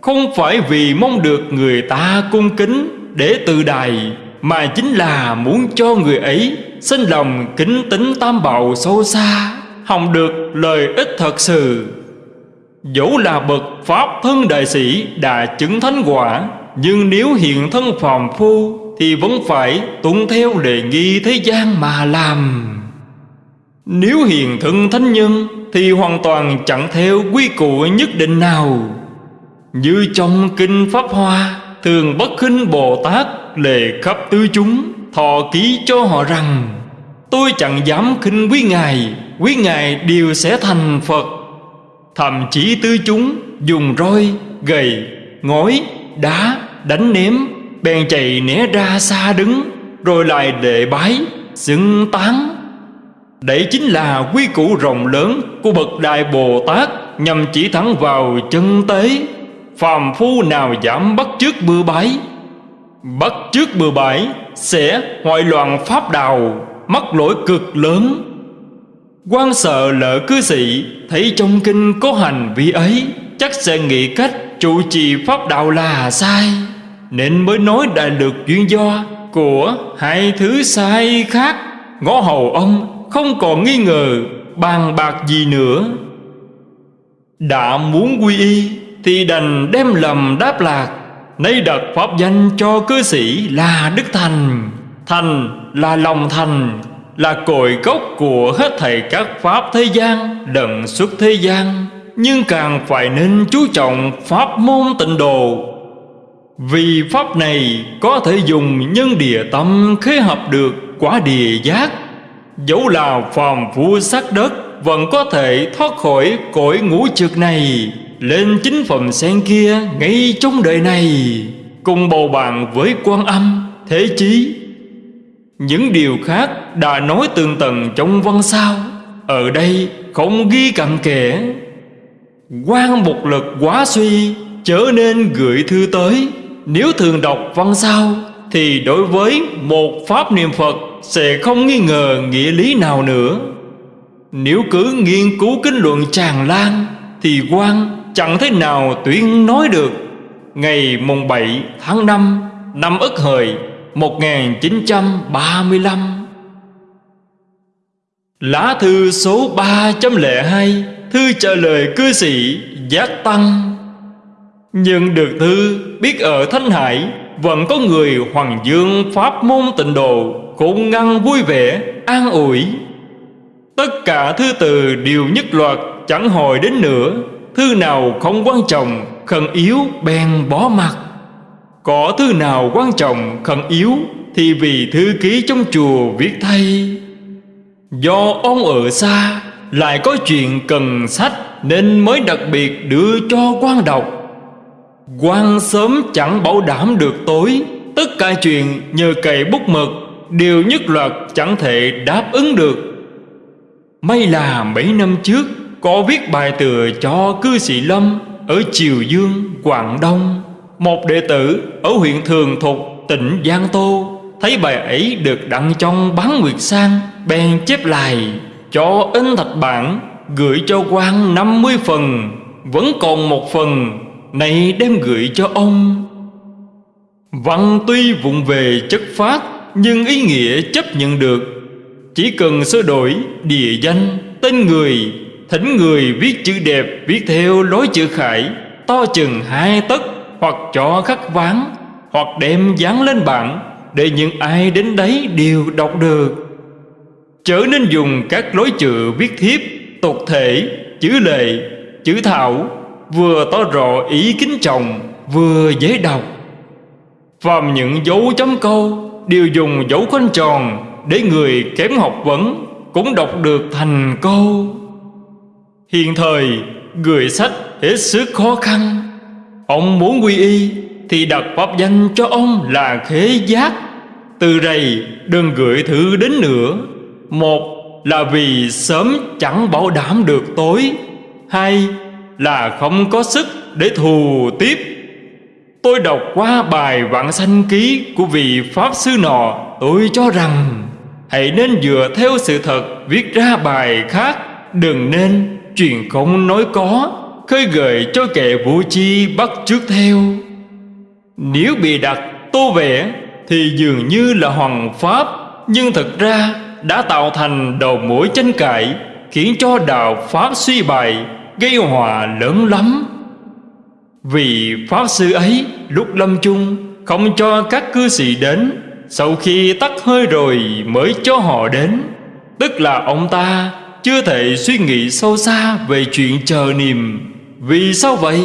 Không phải vì mong được người ta cung kính Để tự đài, Mà chính là muốn cho người ấy Xin lòng kính tính tam bảo sâu xa Hồng được lời ích thật sự. Dẫu là bậc Pháp thân đại sĩ đã chứng thánh quả, Nhưng nếu hiện thân phàm phu Thì vẫn phải tuân theo đề nghi thế gian mà làm. Nếu hiện thân thánh nhân Thì hoàn toàn chẳng theo quy củ nhất định nào. Như trong Kinh Pháp Hoa, Thường bất khinh Bồ Tát lệ khắp tứ chúng Thọ ký cho họ rằng Tôi chẳng dám khinh quý Ngài Quý Ngài đều sẽ thành Phật. Thậm chí tư chúng Dùng roi, gầy, ngói, đá Đánh ném Bèn chạy né ra xa đứng Rồi lại đệ bái Xưng tán. Đấy chính là quy củ rộng lớn Của bậc Đại Bồ Tát Nhằm chỉ thẳng vào chân tế. Phàm phu nào giảm bắt trước bừa bái Bắt trước bừa bãi, Sẽ hoại loạn pháp đạo, Mắc lỗi cực lớn. Quan sợ lỡ cư sĩ, Thấy trong kinh có hành vi ấy, Chắc sẽ nghĩ cách trụ trì pháp đạo là sai. Nên mới nói đại được duyên do Của hai thứ sai khác. Ngõ hầu ông không còn nghi ngờ, Bàn bạc gì nữa. Đã muốn quy y Thì đành đem lầm đáp lạc. Nay đặt pháp danh cho cư sĩ là Đức Thành. Thành là lòng thành, Là cội gốc của hết thầy các pháp thế gian Đận xuất thế gian. Nhưng càng phải nên chú trọng pháp môn tịnh độ. Vì pháp này có thể dùng nhân địa tâm khế hợp được quả địa giác. Dẫu là phàm phu sắc đất, Vẫn có thể thoát khỏi cõi ngũ trực này. Lên chính phẩm sen kia ngay trong đời này Cùng bầu bạn với quan âm, thế chí. Những điều khác đã nói tường tầng trong văn sao Ở đây không ghi cặn kẽ. Quan một lực quá suy Trở nên gửi thư tới. Nếu thường đọc văn sao Thì đối với một pháp niệm Phật Sẽ không nghi ngờ nghĩa lý nào nữa. Nếu cứ nghiên cứu kinh luận tràn lan Thì quan chẳng thế nào tuyên nói được. Ngày mùng 7 tháng 5 năm Ất Hợi 1935 Lá thư số 302 Thư trả lời cư sĩ Giác Tăng. Nhưng được thư biết ở Thanh Hải Vẫn có người Hoàng Dương Pháp môn tịnh độ Cũng ngăn vui vẻ, an ủi. Tất cả thư từ đều nhất loạt Chẳng hồi đến nữa. Thư nào không quan trọng, Khẩn yếu, bèn bỏ mặt Có thư nào quan trọng, khẩn yếu, Thì vì thư ký trong chùa viết thay. Do ông ở xa, Lại có chuyện cần sách, Nên mới đặc biệt đưa cho quan đọc. Quan sớm chẳng bảo đảm được tối, Tất cả chuyện nhờ cậy bút mực Đều nhất loạt chẳng thể đáp ứng được. May là mấy năm trước có viết bài tựa cho cư sĩ Lâm Ở Triều Dương, Quảng Đông. Một đệ tử ở huyện Thường Thục, tỉnh Giang Tô. Thấy bài ấy được đăng trong bán nguyệt sang Bèn chép lại. Cho in thạch bản Gửi cho quan 50 phần Vẫn còn một phần Này đem gửi cho ông. Văn tuy vụng về chất phát Nhưng ý nghĩa chấp nhận được. Chỉ cần sửa đổi địa danh Tên người Thỉnh người viết chữ đẹp Viết theo lối chữ khải. To chừng hai tấc Hoặc cho khắc ván Hoặc đem dán lên bảng Để những ai đến đấy đều đọc được. Chớ nên dùng các lối chữ viết thiếp Tục thể, chữ lệ, chữ thảo Vừa to rõ ý kính trọng Vừa dễ đọc. Phàm những dấu chấm câu Đều dùng dấu khoanh tròn Để người kém học vấn Cũng đọc được thành câu. Hiện thời Gửi sách hết sức khó khăn. Ông muốn quy y Thì đặt pháp danh cho ông là khế giác. Từ đây đừng gửi thư đến nữa. Một là vì sớm chẳng bảo đảm được tối. Hai là không có sức để thù tiếp. Tôi đọc qua bài vạn sanh ký của vị Pháp Sư nọ, Tôi cho rằng Hãy nên dựa theo sự thật viết ra bài khác, Đừng nên truyền không nói có, Khơi gợi cho kẻ vũ chi bắt trước theo. Nếu bị đặt tô vẽ Thì dường như là hoàng pháp, Nhưng thật ra đã tạo thành đầu mũi tranh cãi, Khiến cho đạo Pháp suy bại, Gây hòa lớn lắm. Vì Pháp Sư ấy lúc lâm chung, Không cho các cư sĩ đến, Sau khi tắt hơi rồi mới cho họ đến. Tức là ông ta chưa thể suy nghĩ sâu xa về chuyện chờ niềm Vì sao vậy?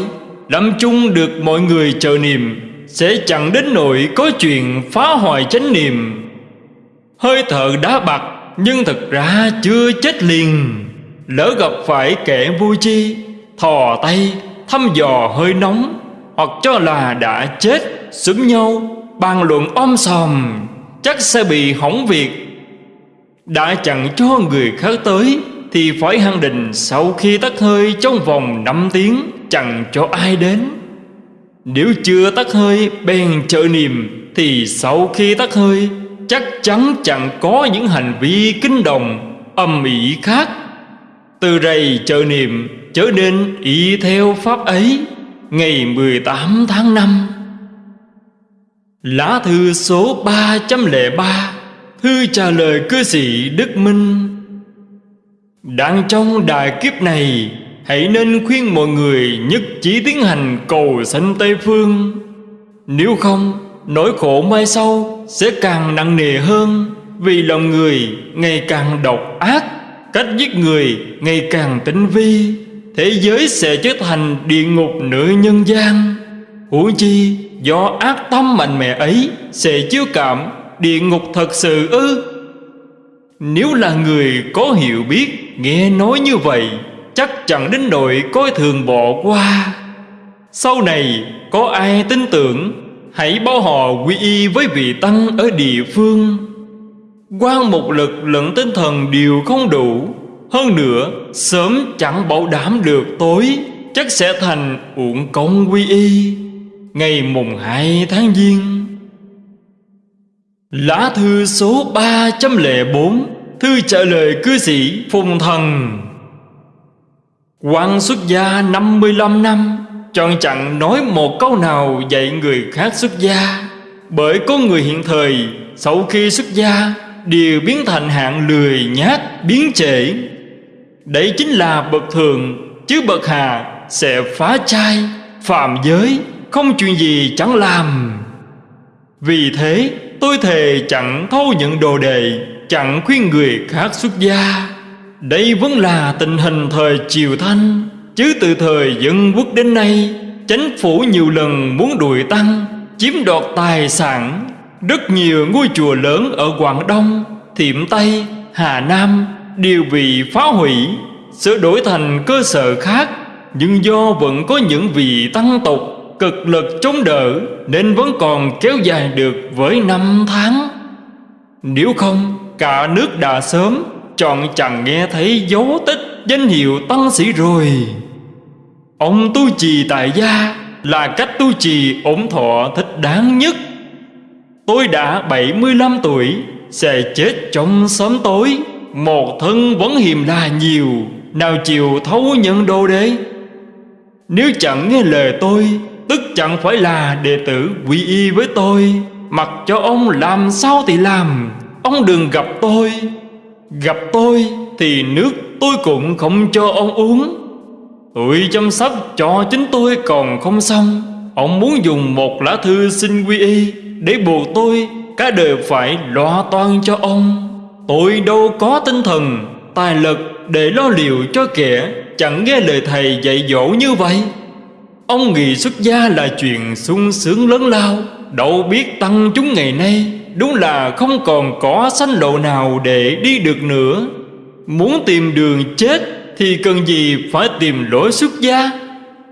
Lâm chung được mọi người chờ niềm Sẽ chẳng đến nỗi có chuyện phá hoại chánh niệm. Hơi thở đá bạc, Nhưng thật ra chưa chết liền. Lỡ gặp phải kẻ vui chi Thò tay, thăm dò hơi nóng, Hoặc cho là đã chết Xúm nhau, bàn luận om sòm, Chắc sẽ bị hỏng việc. Đã chẳng cho người khác tới, Thì phải hăng định sau khi tắt hơi trong vòng 5 tiếng, Chẳng cho ai đến. Nếu chưa tắt hơi, bèn trợ niệm, Thì sau khi tắt hơi, Chắc chắn chẳng có những hành vi kinh đồng Âm ỉ khác. Từ rầy trợ niệm trở nên y theo pháp ấy, Ngày 18 tháng 5 Lá thư số 303 Hư trả lời cư sĩ Đức Minh. Đang trong đại kiếp này, Hãy nên khuyên mọi người nhất chỉ tiến hành cầu sanh Tây Phương. Nếu không, Nỗi khổ mai sau sẽ càng nặng nề hơn, Vì lòng người ngày càng độc ác, Cách giết người ngày càng tinh vi. Thế giới sẽ trở thành địa ngục nửa nhân gian. Huống chi, do ác tâm mạnh mẽ ấy Sẽ chiếu cảm địa ngục thật sự ư? Nếu là người có hiểu biết, Nghe nói như vậy, Chắc chẳng đến nỗi coi thường bỏ qua. Sau này, có ai tin tưởng, Hãy báo họ quy y với vị tăng ở địa phương. Quan một lực lẫn tinh thần đều không đủ, Hơn nữa, sớm chẳng bảo đảm được tối, Chắc sẽ thành uổng công quy y. Ngày mùng 2 tháng Giêng Lá thư số 304 Thư trả lời cư sĩ Phùng Thần. Quan xuất gia 55 năm Chọn chẳng nói một câu nào dạy người khác xuất gia. Bởi có người hiện thời, Sau khi xuất gia, Đều biến thành hạng lười nhát, biến trễ. Đấy chính là bậc thường, Chứ bậc hà sẽ phá trai, Phạm giới, Không chuyện gì chẳng làm. Vì thế tôi thề chẳng thâu nhận đồ đề Chẳng khuyên người khác xuất gia. Đây vẫn là tình hình thời triều thanh Chứ từ thời dân quốc đến nay chánh phủ nhiều lần muốn đuổi tăng Chiếm đoạt tài sản. Rất nhiều ngôi chùa lớn ở Quảng Đông Thiểm Tây, Hà Nam Đều bị phá hủy Sửa đổi thành cơ sở khác. Nhưng do vẫn có những vị tăng tục Cực lực chống đỡ Nên vẫn còn kéo dài được với năm tháng. Nếu không, cả nước đã sớm Chọn chẳng nghe thấy dấu tích danh hiệu tăng sĩ rồi. Ông tu trì tại gia là cách tu trì ổn thọ thích đáng nhất. Tôi đã 75 tuổi, Sẽ chết trong sớm tối. Một thân vẫn hiềm là nhiều, Nào chịu thấu nhận đồ đế Nếu chẳng nghe lời tôi Tức chẳng phải là đệ tử quy y với tôi. Mặc cho ông làm sao thì làm. Ông đừng gặp tôi. Gặp tôi thì nước tôi cũng không cho ông uống. Tôi chăm sóc cho chính tôi còn không xong. Ông muốn dùng một lá thư xin quy y Để buộc tôi cả đời phải lo toan cho ông. Tôi đâu có tinh thần, Tài lực để lo liệu cho kẻ Chẳng nghe lời thầy dạy dỗ như vậy. Ông nghỉ xuất gia là chuyện sung sướng lớn lao. Đâu biết tăng chúng ngày nay, Đúng là không còn có sanh lộ nào để đi được nữa. Muốn tìm đường chết Thì cần gì phải tìm lối xuất gia?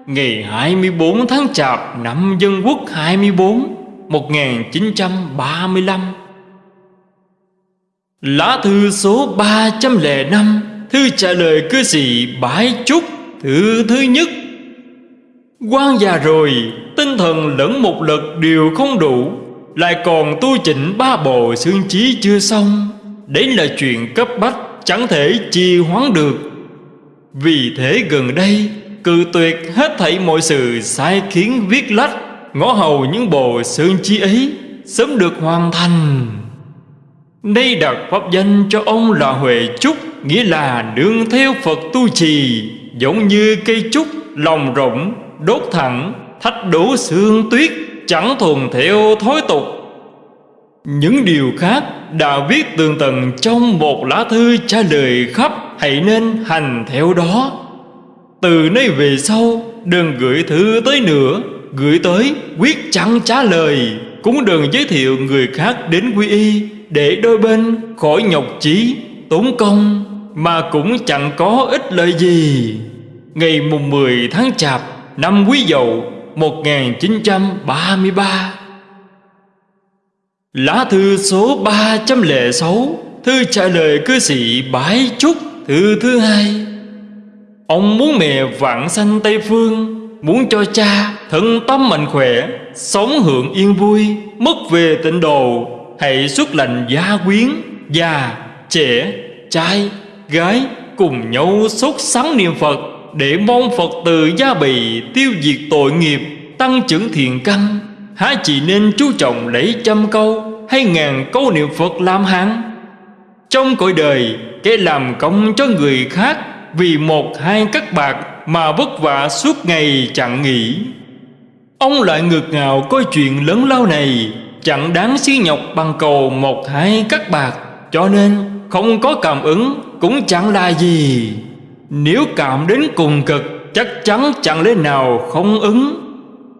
Ngày 24 tháng Chạp năm Dân Quốc 24 1935 Lá thư số 305 Thư trả lời cư sĩ Bái Trúc, Thư thứ nhất quan già rồi, Tinh thần lẫn một lực đều không đủ. Lại còn tu chỉnh ba bộ xương trí chưa xong. Đấy là chuyện cấp bách, Chẳng thể trì hoãn được. Vì thế gần đây, Cự tuyệt hết thảy mọi sự sai khiến viết lách, Ngõ hầu những bộ xương trí ấy Sớm được hoàn thành. Đây đặt pháp danh cho ông là Huệ Trúc, Nghĩa là nương theo Phật tu trì, Giống như cây trúc, lòng rộng Đốt thẳng, thách đổ xương tuyết, Chẳng thuần theo thói tục. Những điều khác đã viết tường tận Trong một lá thư trả lời khắp, Hãy nên hành theo đó. Từ nay về sau, Đừng gửi thư tới nữa, Gửi tới quyết chẳng trả lời, Cũng đừng giới thiệu người khác đến quy y, Để đôi bên khỏi nhọc chí, Tốn công, Mà cũng chẳng có ích lợi gì. Ngày mùng 10 tháng Chạp Năm Quý Dậu 1933 Lá thư số 306 Thư trả lời cư sĩ Bái Trúc Thư thứ hai. Ông muốn mẹ vạn sanh Tây Phương Muốn cho cha thân tâm mạnh khỏe Sống hưởng yên vui Mất về tịnh độ Hãy xuất lành gia quyến Già, trẻ, trai, gái Cùng nhau sốt sắng niệm Phật. Để mong Phật từ gia bì Tiêu diệt tội nghiệp, Tăng trưởng thiền căn, Há chỉ nên chú trọng lấy trăm câu Hay ngàn câu niệm Phật làm hạng. Trong cõi đời, Kẻ làm công cho người khác Vì một hai các bạc Mà vất vả suốt ngày chẳng nghỉ. Ông lại ngược ngào coi chuyện lớn lao này, Chẳng đáng xí nhọc bằng cầu một hai các bạc, Cho nên không có cảm ứng cũng chẳng là gì. Nếu cảm đến cùng cực Chắc chắn chẳng lẽ nào không ứng?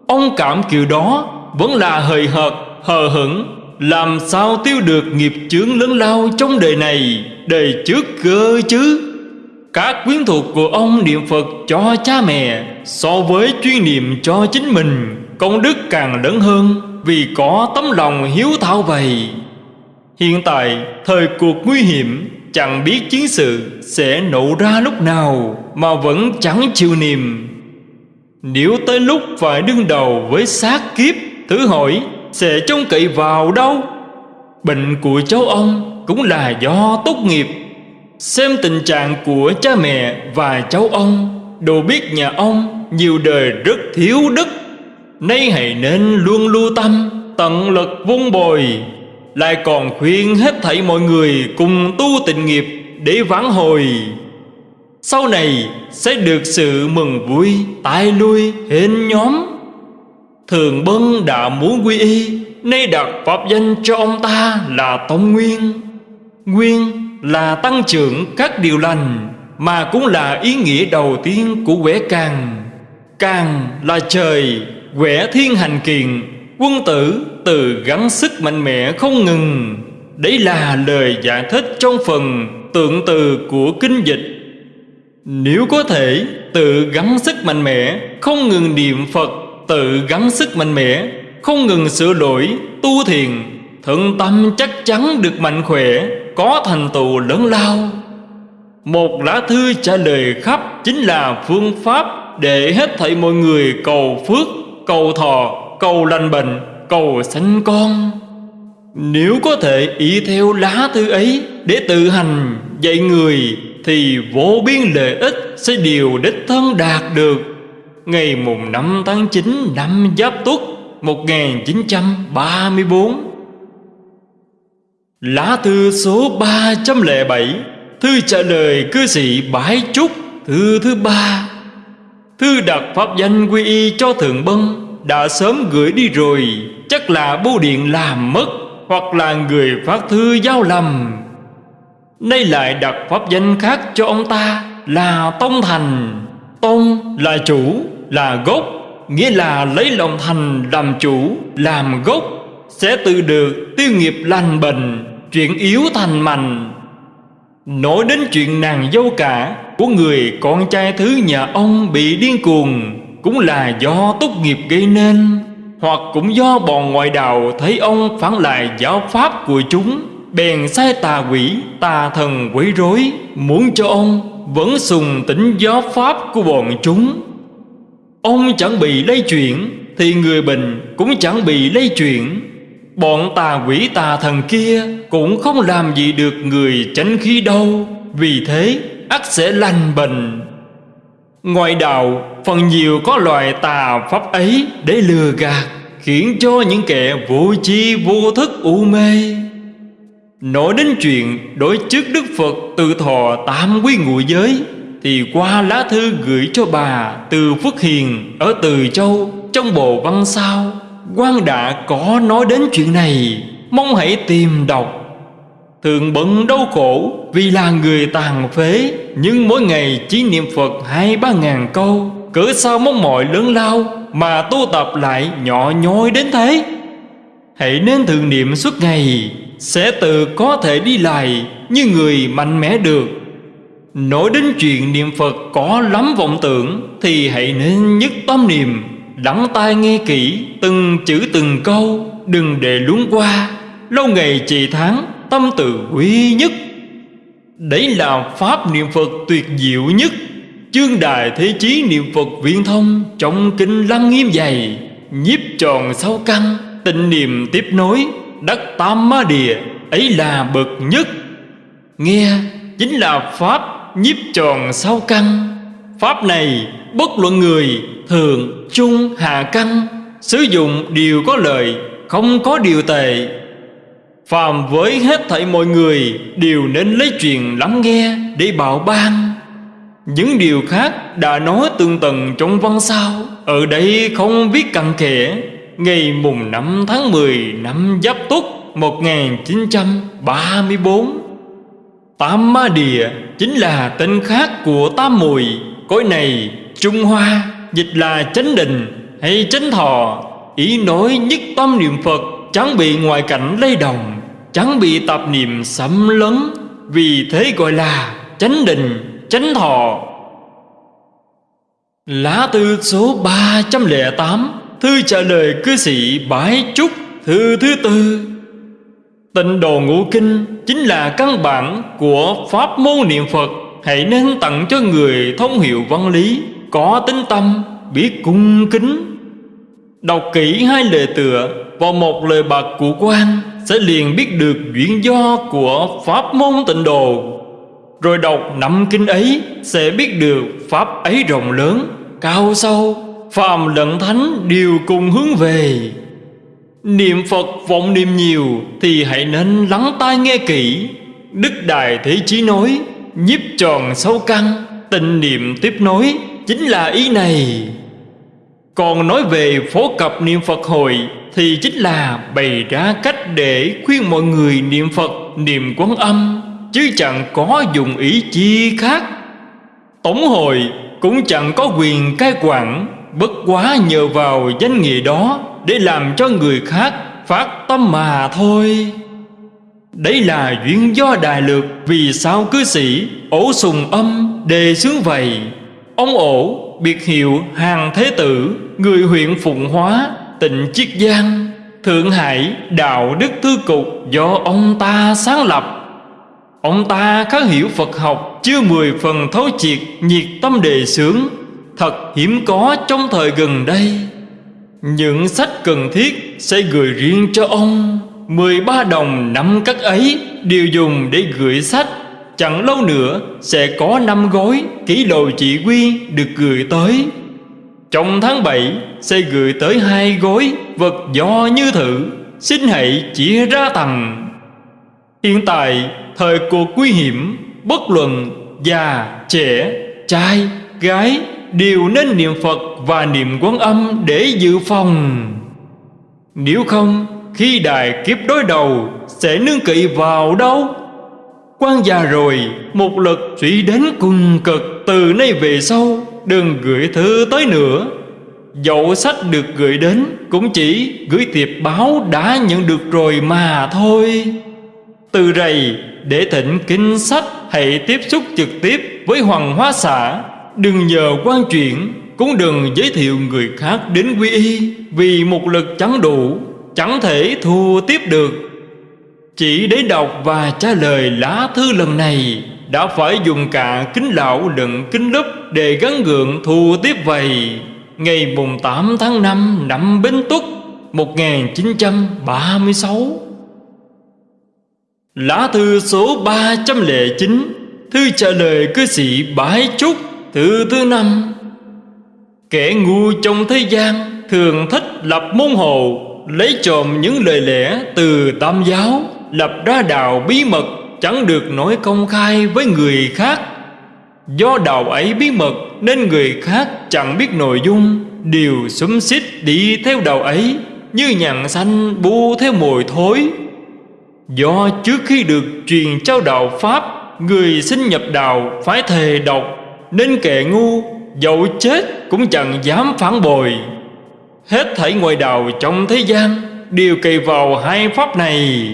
Ông cảm kiểu đó Vẫn là hời hợt, hờ hững. Làm sao tiêu được nghiệp chướng lớn lao trong đời này? Đời trước cơ chứ? Các quyến thuộc của ông niệm Phật cho cha mẹ So với chuyên niệm cho chính mình Công đức càng lớn hơn Vì có tấm lòng hiếu thảo vậy. Hiện tại thời cuộc nguy hiểm Chẳng biết chiến sự sẽ nổ ra lúc nào Mà vẫn chẳng chịu niềm. Nếu tới lúc phải đương đầu với sát kiếp, Thử hỏi sẽ trông cậy vào đâu? Bệnh của cháu ông cũng là do tốt nghiệp. Xem tình trạng của cha mẹ và cháu ông, Đồ biết nhà ông nhiều đời rất thiếu đức. Nay hãy nên luôn lưu tâm, Tận lực vun bồi lại còn khuyên hết thảy mọi người cùng tu tịnh nghiệp để vãn hồi. Sau này sẽ được sự mừng vui, tai lui, hên nhóm. Thường Bân đã muốn quy y, Nay đặt pháp danh cho ông ta là Tông Nguyên. Nguyên là tăng trưởng các điều lành, Mà cũng là ý nghĩa đầu tiên của quẻ càng. Càng là trời Quẻ thiên hành kiện, Quân tử từ gắng sức mạnh mẽ không ngừng. Đấy là lời giải thích trong phần tượng từ của kinh dịch. Nếu có thể tự gắng sức mạnh mẽ Không ngừng niệm Phật Tự gắng sức mạnh mẽ Không ngừng sửa đổi tu thiền Thượng tâm chắc chắn được mạnh khỏe Có thành tựu lớn lao. Một lá thư trả lời khắp Chính là phương pháp Để hết thảy mọi người cầu phước Cầu thọ cầu lành bệnh, cầu sanh con. Nếu có thể ý theo lá thư ấy để tự hành dạy người, thì vô biên lợi ích sẽ điều đích thân đạt được. Ngày mùng 5 tháng 9 năm Giáp Tuất 1934 Lá thư số 307 Thư trả lời cư sĩ Bái Trúc, Thư thứ ba Thư đặt pháp danh quy y cho Thượng Bân, đã sớm gửi đi rồi Chắc là bưu điện làm mất Hoặc là người phát thư giao lầm. Nay lại đặt pháp danh khác cho ông ta Là Tông Thành. Tông là chủ, là gốc Nghĩa là lấy lòng thành làm chủ, làm gốc Sẽ tự được tiêu nghiệp lành bệnh Chuyện yếu thành mạnh. Nói đến chuyện nàng dâu cả Của người con trai thứ nhà ông bị điên cuồng cũng là do tốt nghiệp gây nên hoặc cũng do bọn ngoại đạo thấy ông phản lại giáo pháp của chúng, bèn sai tà quỷ, tà thần quấy rối, muốn cho ông vẫn sùng tính giáo pháp của bọn chúng. Ông chẳng bị lây chuyển, thì người bệnh cũng chẳng bị lây chuyển. Bọn tà quỷ tà thần kia cũng không làm gì được người chánh khí đâu vì thế ắt sẽ lành bệnh. Ngoại đạo, phần nhiều có loại tà pháp ấy để lừa gạt, Khiến cho những kẻ vô chi vô thức u mê. Nói đến chuyện đối trước Đức Phật từ thọ tam quý ngụ giới, Thì qua lá thư gửi cho bà từ Phước Hiền ở Từ Châu Trong bộ văn sao quan đã có nói đến chuyện này. Mong hãy tìm đọc. Thường bận đau khổ vì là người tàn phế. Nhưng mỗi ngày chỉ niệm Phật hai ba ngàn câu Cỡ sao mong mỏi lớn lao Mà tu tập lại nhỏ nhoi đến thế? Hãy nên thường niệm suốt ngày, Sẽ tự có thể đi lại Như người mạnh mẽ được. Nói đến chuyện niệm Phật có lắm vọng tưởng Thì hãy nên nhất tâm niệm, Lắng tai nghe kỹ Từng chữ từng câu, Đừng để luống qua. Lâu ngày trì tháng tâm từ quý nhất. Đấy là Pháp niệm Phật tuyệt diệu nhất. Chương đài thế chí niệm Phật viên thông Trong kinh lăng nghiêm dày Nhiếp tròn sáu căn Tịnh niệm tiếp nối Đắc tam ma địa Ấy là bậc nhất. Nghe chính là Pháp nhiếp tròn sáu căn. Pháp này bất luận người Thường, trung, hạ căn Sử dụng điều có lợi Không có điều tệ. Phàm với hết thảy mọi người Đều nên lấy chuyện lắng nghe Để bảo ban. Những điều khác đã nói tương tầng trong văn sao. Ở đây không viết cặn kẽ, Ngày mùng 5 tháng 10 năm Giáp Tuất 1934 Tam Ma Địa chính là tên khác của Tam Mùi. Cõi này Trung Hoa, dịch là chánh định hay chánh thọ, Ý nói nhất tâm niệm Phật, chẳng bị ngoại cảnh lay động. Chẳng bị tạp niệm xâm lấn Vì thế gọi là chánh định, chánh thọ. Lá thư số 308 Thư trả lời cư sĩ Bái Trúc Thư thứ tư. Tịnh đồ ngũ kinh chính là căn bản của pháp môn niệm Phật. Hãy nên tặng cho người thông hiểu văn lý Có tính tâm, biết cung kính. Đọc kỹ hai lời tựa Vào một lời bạc của quan sẽ liền biết được duyên do của pháp môn tịnh đồ Rồi đọc năm kinh ấy Sẽ biết được pháp ấy rộng lớn, cao sâu Phàm lẫn thánh đều cùng hướng về. Niệm Phật vọng niệm nhiều Thì hãy nên lắng tai nghe kỹ. Đức Đại Thế Chí nói Nhiếp tròn sâu căn Tình niệm tiếp nối Chính là ý này. Còn nói về phổ cập niệm Phật hồi thì chính là bày ra cách để khuyên mọi người niệm Phật, Niệm quán âm, Chứ chẳng có dùng ý chi khác. Tổng hội cũng chẳng có quyền cai quản Bất quá nhờ vào danh nghĩa đó Để làm cho người khác phát tâm mà thôi. Đấy là duyên do đại lược Vì sao cư sĩ ổ sùng âm đề xướng vậy. Ông ổ biệt hiệu hàng thế tử, Người huyện Phụng Hóa Tịnh Chiết Giang, Thượng Hải, Đạo Đức Thư Cục Do ông ta sáng lập. Ông ta khá hiểu Phật học Chưa mười phần thấu triệt Nhiệt tâm đề xướng, Thật hiếm có trong thời gần đây. Những sách cần thiết Sẽ gửi riêng cho ông. 13 đồng năm cắt ấy, Đều dùng để gửi sách. Chẳng lâu nữa sẽ có năm gói Ký đồ chỉ quy được gửi tới. Trong tháng 7 sẽ gửi tới hai gói Vật do như thử Xin hãy chia ra tầng. Hiện tại thời cuộc nguy hiểm Bất luận già, trẻ, trai, gái Đều nên niệm Phật và niệm quán âm để dự phòng. Nếu không khi đại kiếp đối đầu Sẽ nương cậy vào đâu? Quan già rồi Một lực suy đến cùng cực Từ nay về sau Đừng gửi thư tới nữa. Dẫu sách được gửi đến, Cũng chỉ gửi tiệp báo đã nhận được rồi mà thôi. Từ rầy, để thỉnh kinh sách, Hãy tiếp xúc trực tiếp với Hoàng Hóa xã Đừng nhờ quan chuyển Cũng đừng giới thiệu người khác đến quy y, Vì một lực chẳng đủ, Chẳng thể thu tiếp được. Chỉ để đọc và trả lời lá thư lần này, Đã phải dùng cả kính lão lẫn kính lúp Để gắn gượng thu tiếp vậy Ngày mùng 8 tháng 5 năm bính Tuất 1936 Lá thư số 309 Thư trả lời cư sĩ Bái Trúc Thư thứ năm. Kẻ ngu trong thế gian Thường thích lập môn hồ Lấy trộm những lời lẽ từ tam giáo, Lập ra đạo bí mật, Chẳng được nói công khai với người khác. Do đạo ấy bí mật, Nên người khác chẳng biết nội dung. Đều xúm xích đi theo đạo ấy, Như nhằn xanh bu theo mồi thối. Do trước khi được truyền trao đạo Pháp, Người sinh nhập đạo phải thề độc, Nên kẻ ngu, Dẫu chết cũng chẳng dám phản bội. Hết thảy ngoại đạo trong thế gian Đều kề vào hai pháp này.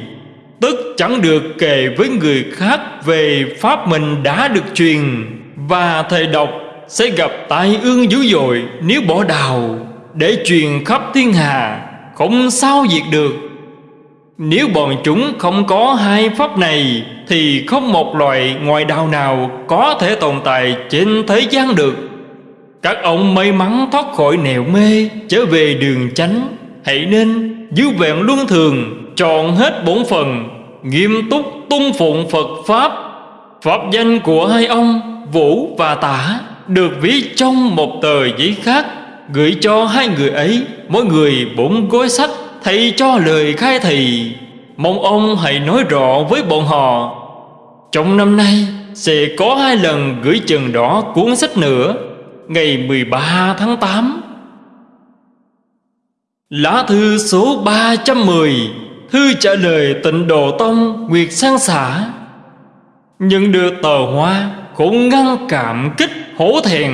Tức chẳng được kề với người khác Về pháp mình đã được truyền. Và thầy đọc sẽ gặp tai ương dữ dội Nếu bỏ đào Để truyền khắp thiên hà Không sao diệt được. Nếu bọn chúng không có hai pháp này, Thì không một loại ngoại đạo nào Có thể tồn tại trên thế gian được. Các ông may mắn thoát khỏi nẻo mê, Trở về đường chánh. Hãy nên giữ vẹn luân thường chọn hết bổn phần Nghiêm túc tung phụng Phật Pháp. Pháp danh của hai ông, Vũ và Tả, Được viết trong một tờ giấy khác, Gửi cho hai người ấy, Mỗi người bốn gói sách Thầy cho lời khai thị Mong ông hãy nói rõ với bọn họ. Trong năm nay, Sẽ có hai lần gửi chừng đỏ cuốn sách nữa, Ngày 13 tháng 8 Lá thư số 310 Thư trả lời tịnh Độ Tông Nguyệt Sang Xã nhưng được tờ hoa Cũng ngăn cảm kích hổ thẹn.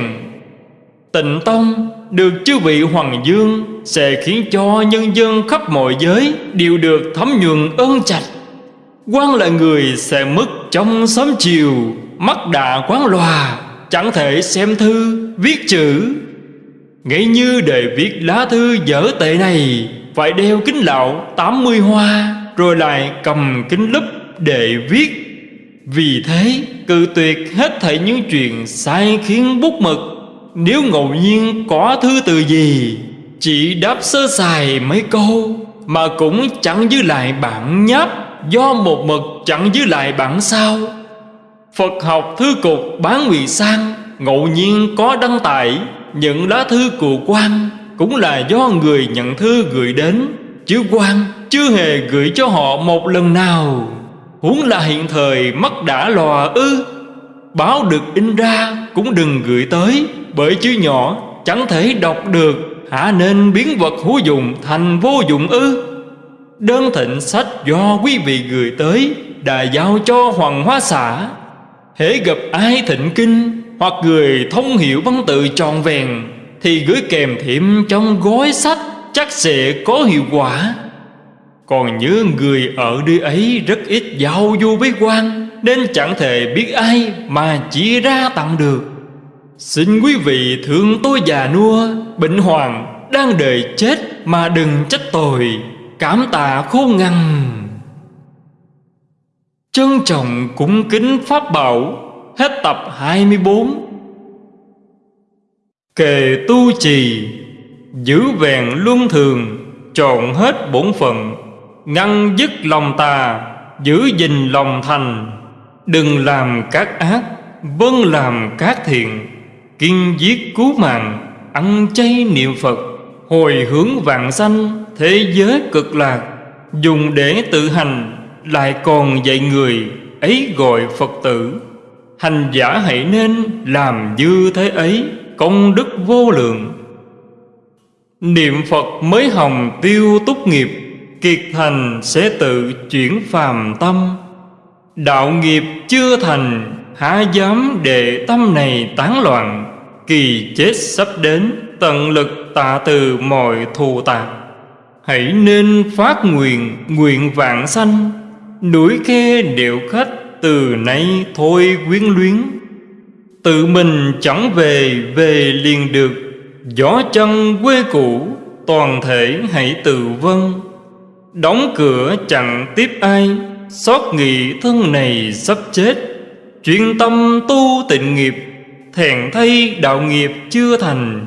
Tịnh Tông được chư vị Hoàng Dương Sẽ khiến cho nhân dân khắp mọi giới Đều được thấm nhuận ơn trạch. Quan là người sẽ mất trong sớm chiều Mắt đã quán loà Chẳng thể xem thư, viết chữ. Ngay như để viết lá thư dở tệ này Phải đeo kính lão 80 hoa Rồi lại cầm kính lúp để viết. Vì thế, cự tuyệt hết thảy những chuyện sai khiến bút mực. Nếu ngẫu nhiên có thư từ gì, Chỉ đáp sơ sài mấy câu, Mà cũng chẳng giữ lại bản nháp Do một mực chẳng giữ lại bản sao. Phật học thư cục bán nguyện sang, Ngẫu nhiên có đăng tải, Những lá thư của quan Cũng là do người nhận thư gửi đến, Chứ quan chưa hề gửi cho họ một lần nào. Huống là hiện thời mắt đã lòa ư. Báo được in ra cũng đừng gửi tới, Bởi chữ nhỏ chẳng thể đọc được. Hả nên biến vật hữu dụng thành vô dụng ư? Đơn thịnh sách do quý vị gửi tới, Đã giao cho Hoàng Hóa xã. Hễ gặp ai thịnh kinh Hoặc người thông hiểu văn tự tròn vẹn, Thì gửi kèm thêm trong gói sách Chắc sẽ có hiệu quả. Còn nhớ người ở nơi ấy rất ít giao du với quan, Nên chẳng thể biết ai mà chỉ ra tặng được. Xin quý vị thương tôi già nua, Bệnh hoàng đang đợi chết mà đừng trách tội. Cảm tạ khô ngăn Trân trọng cúng kính Pháp Bảo, Hết tập 24 Kề tu trì, Giữ vẹn luân thường chọn hết bổn phận. Ngăn dứt lòng tà, Giữ gìn lòng thành. Đừng làm các ác Vâng làm các thiện. Kiên giết cứu mạng, Ăn chay niệm Phật. Hồi hướng vạn sanh, Thế giới cực lạc. Dùng để tự hành, Lại còn dạy người, Ấy gọi Phật tử. Hành giả hãy nên làm như thế ấy, Công đức vô lượng. Niệm Phật mới hồng tiêu túc nghiệp. Kiệt thành sẽ tự chuyển phàm tâm. Đạo nghiệp chưa thành, Há dám để tâm này tán loạn, Kỳ chết sắp đến, Tận lực tạ từ mọi thù tạc Hãy nên phát nguyện Nguyện vạn sanh, Núi khe điệu khách Từ nay thôi quyến luyến. Tự mình chẳng về Về liền được, Gió chân quê cũ, Toàn thể hãy tự vân Đóng cửa chẳng tiếp ai, Xót nghị thân này sắp chết. Chuyên tâm tu tịnh nghiệp, Thèn thay đạo nghiệp chưa thành.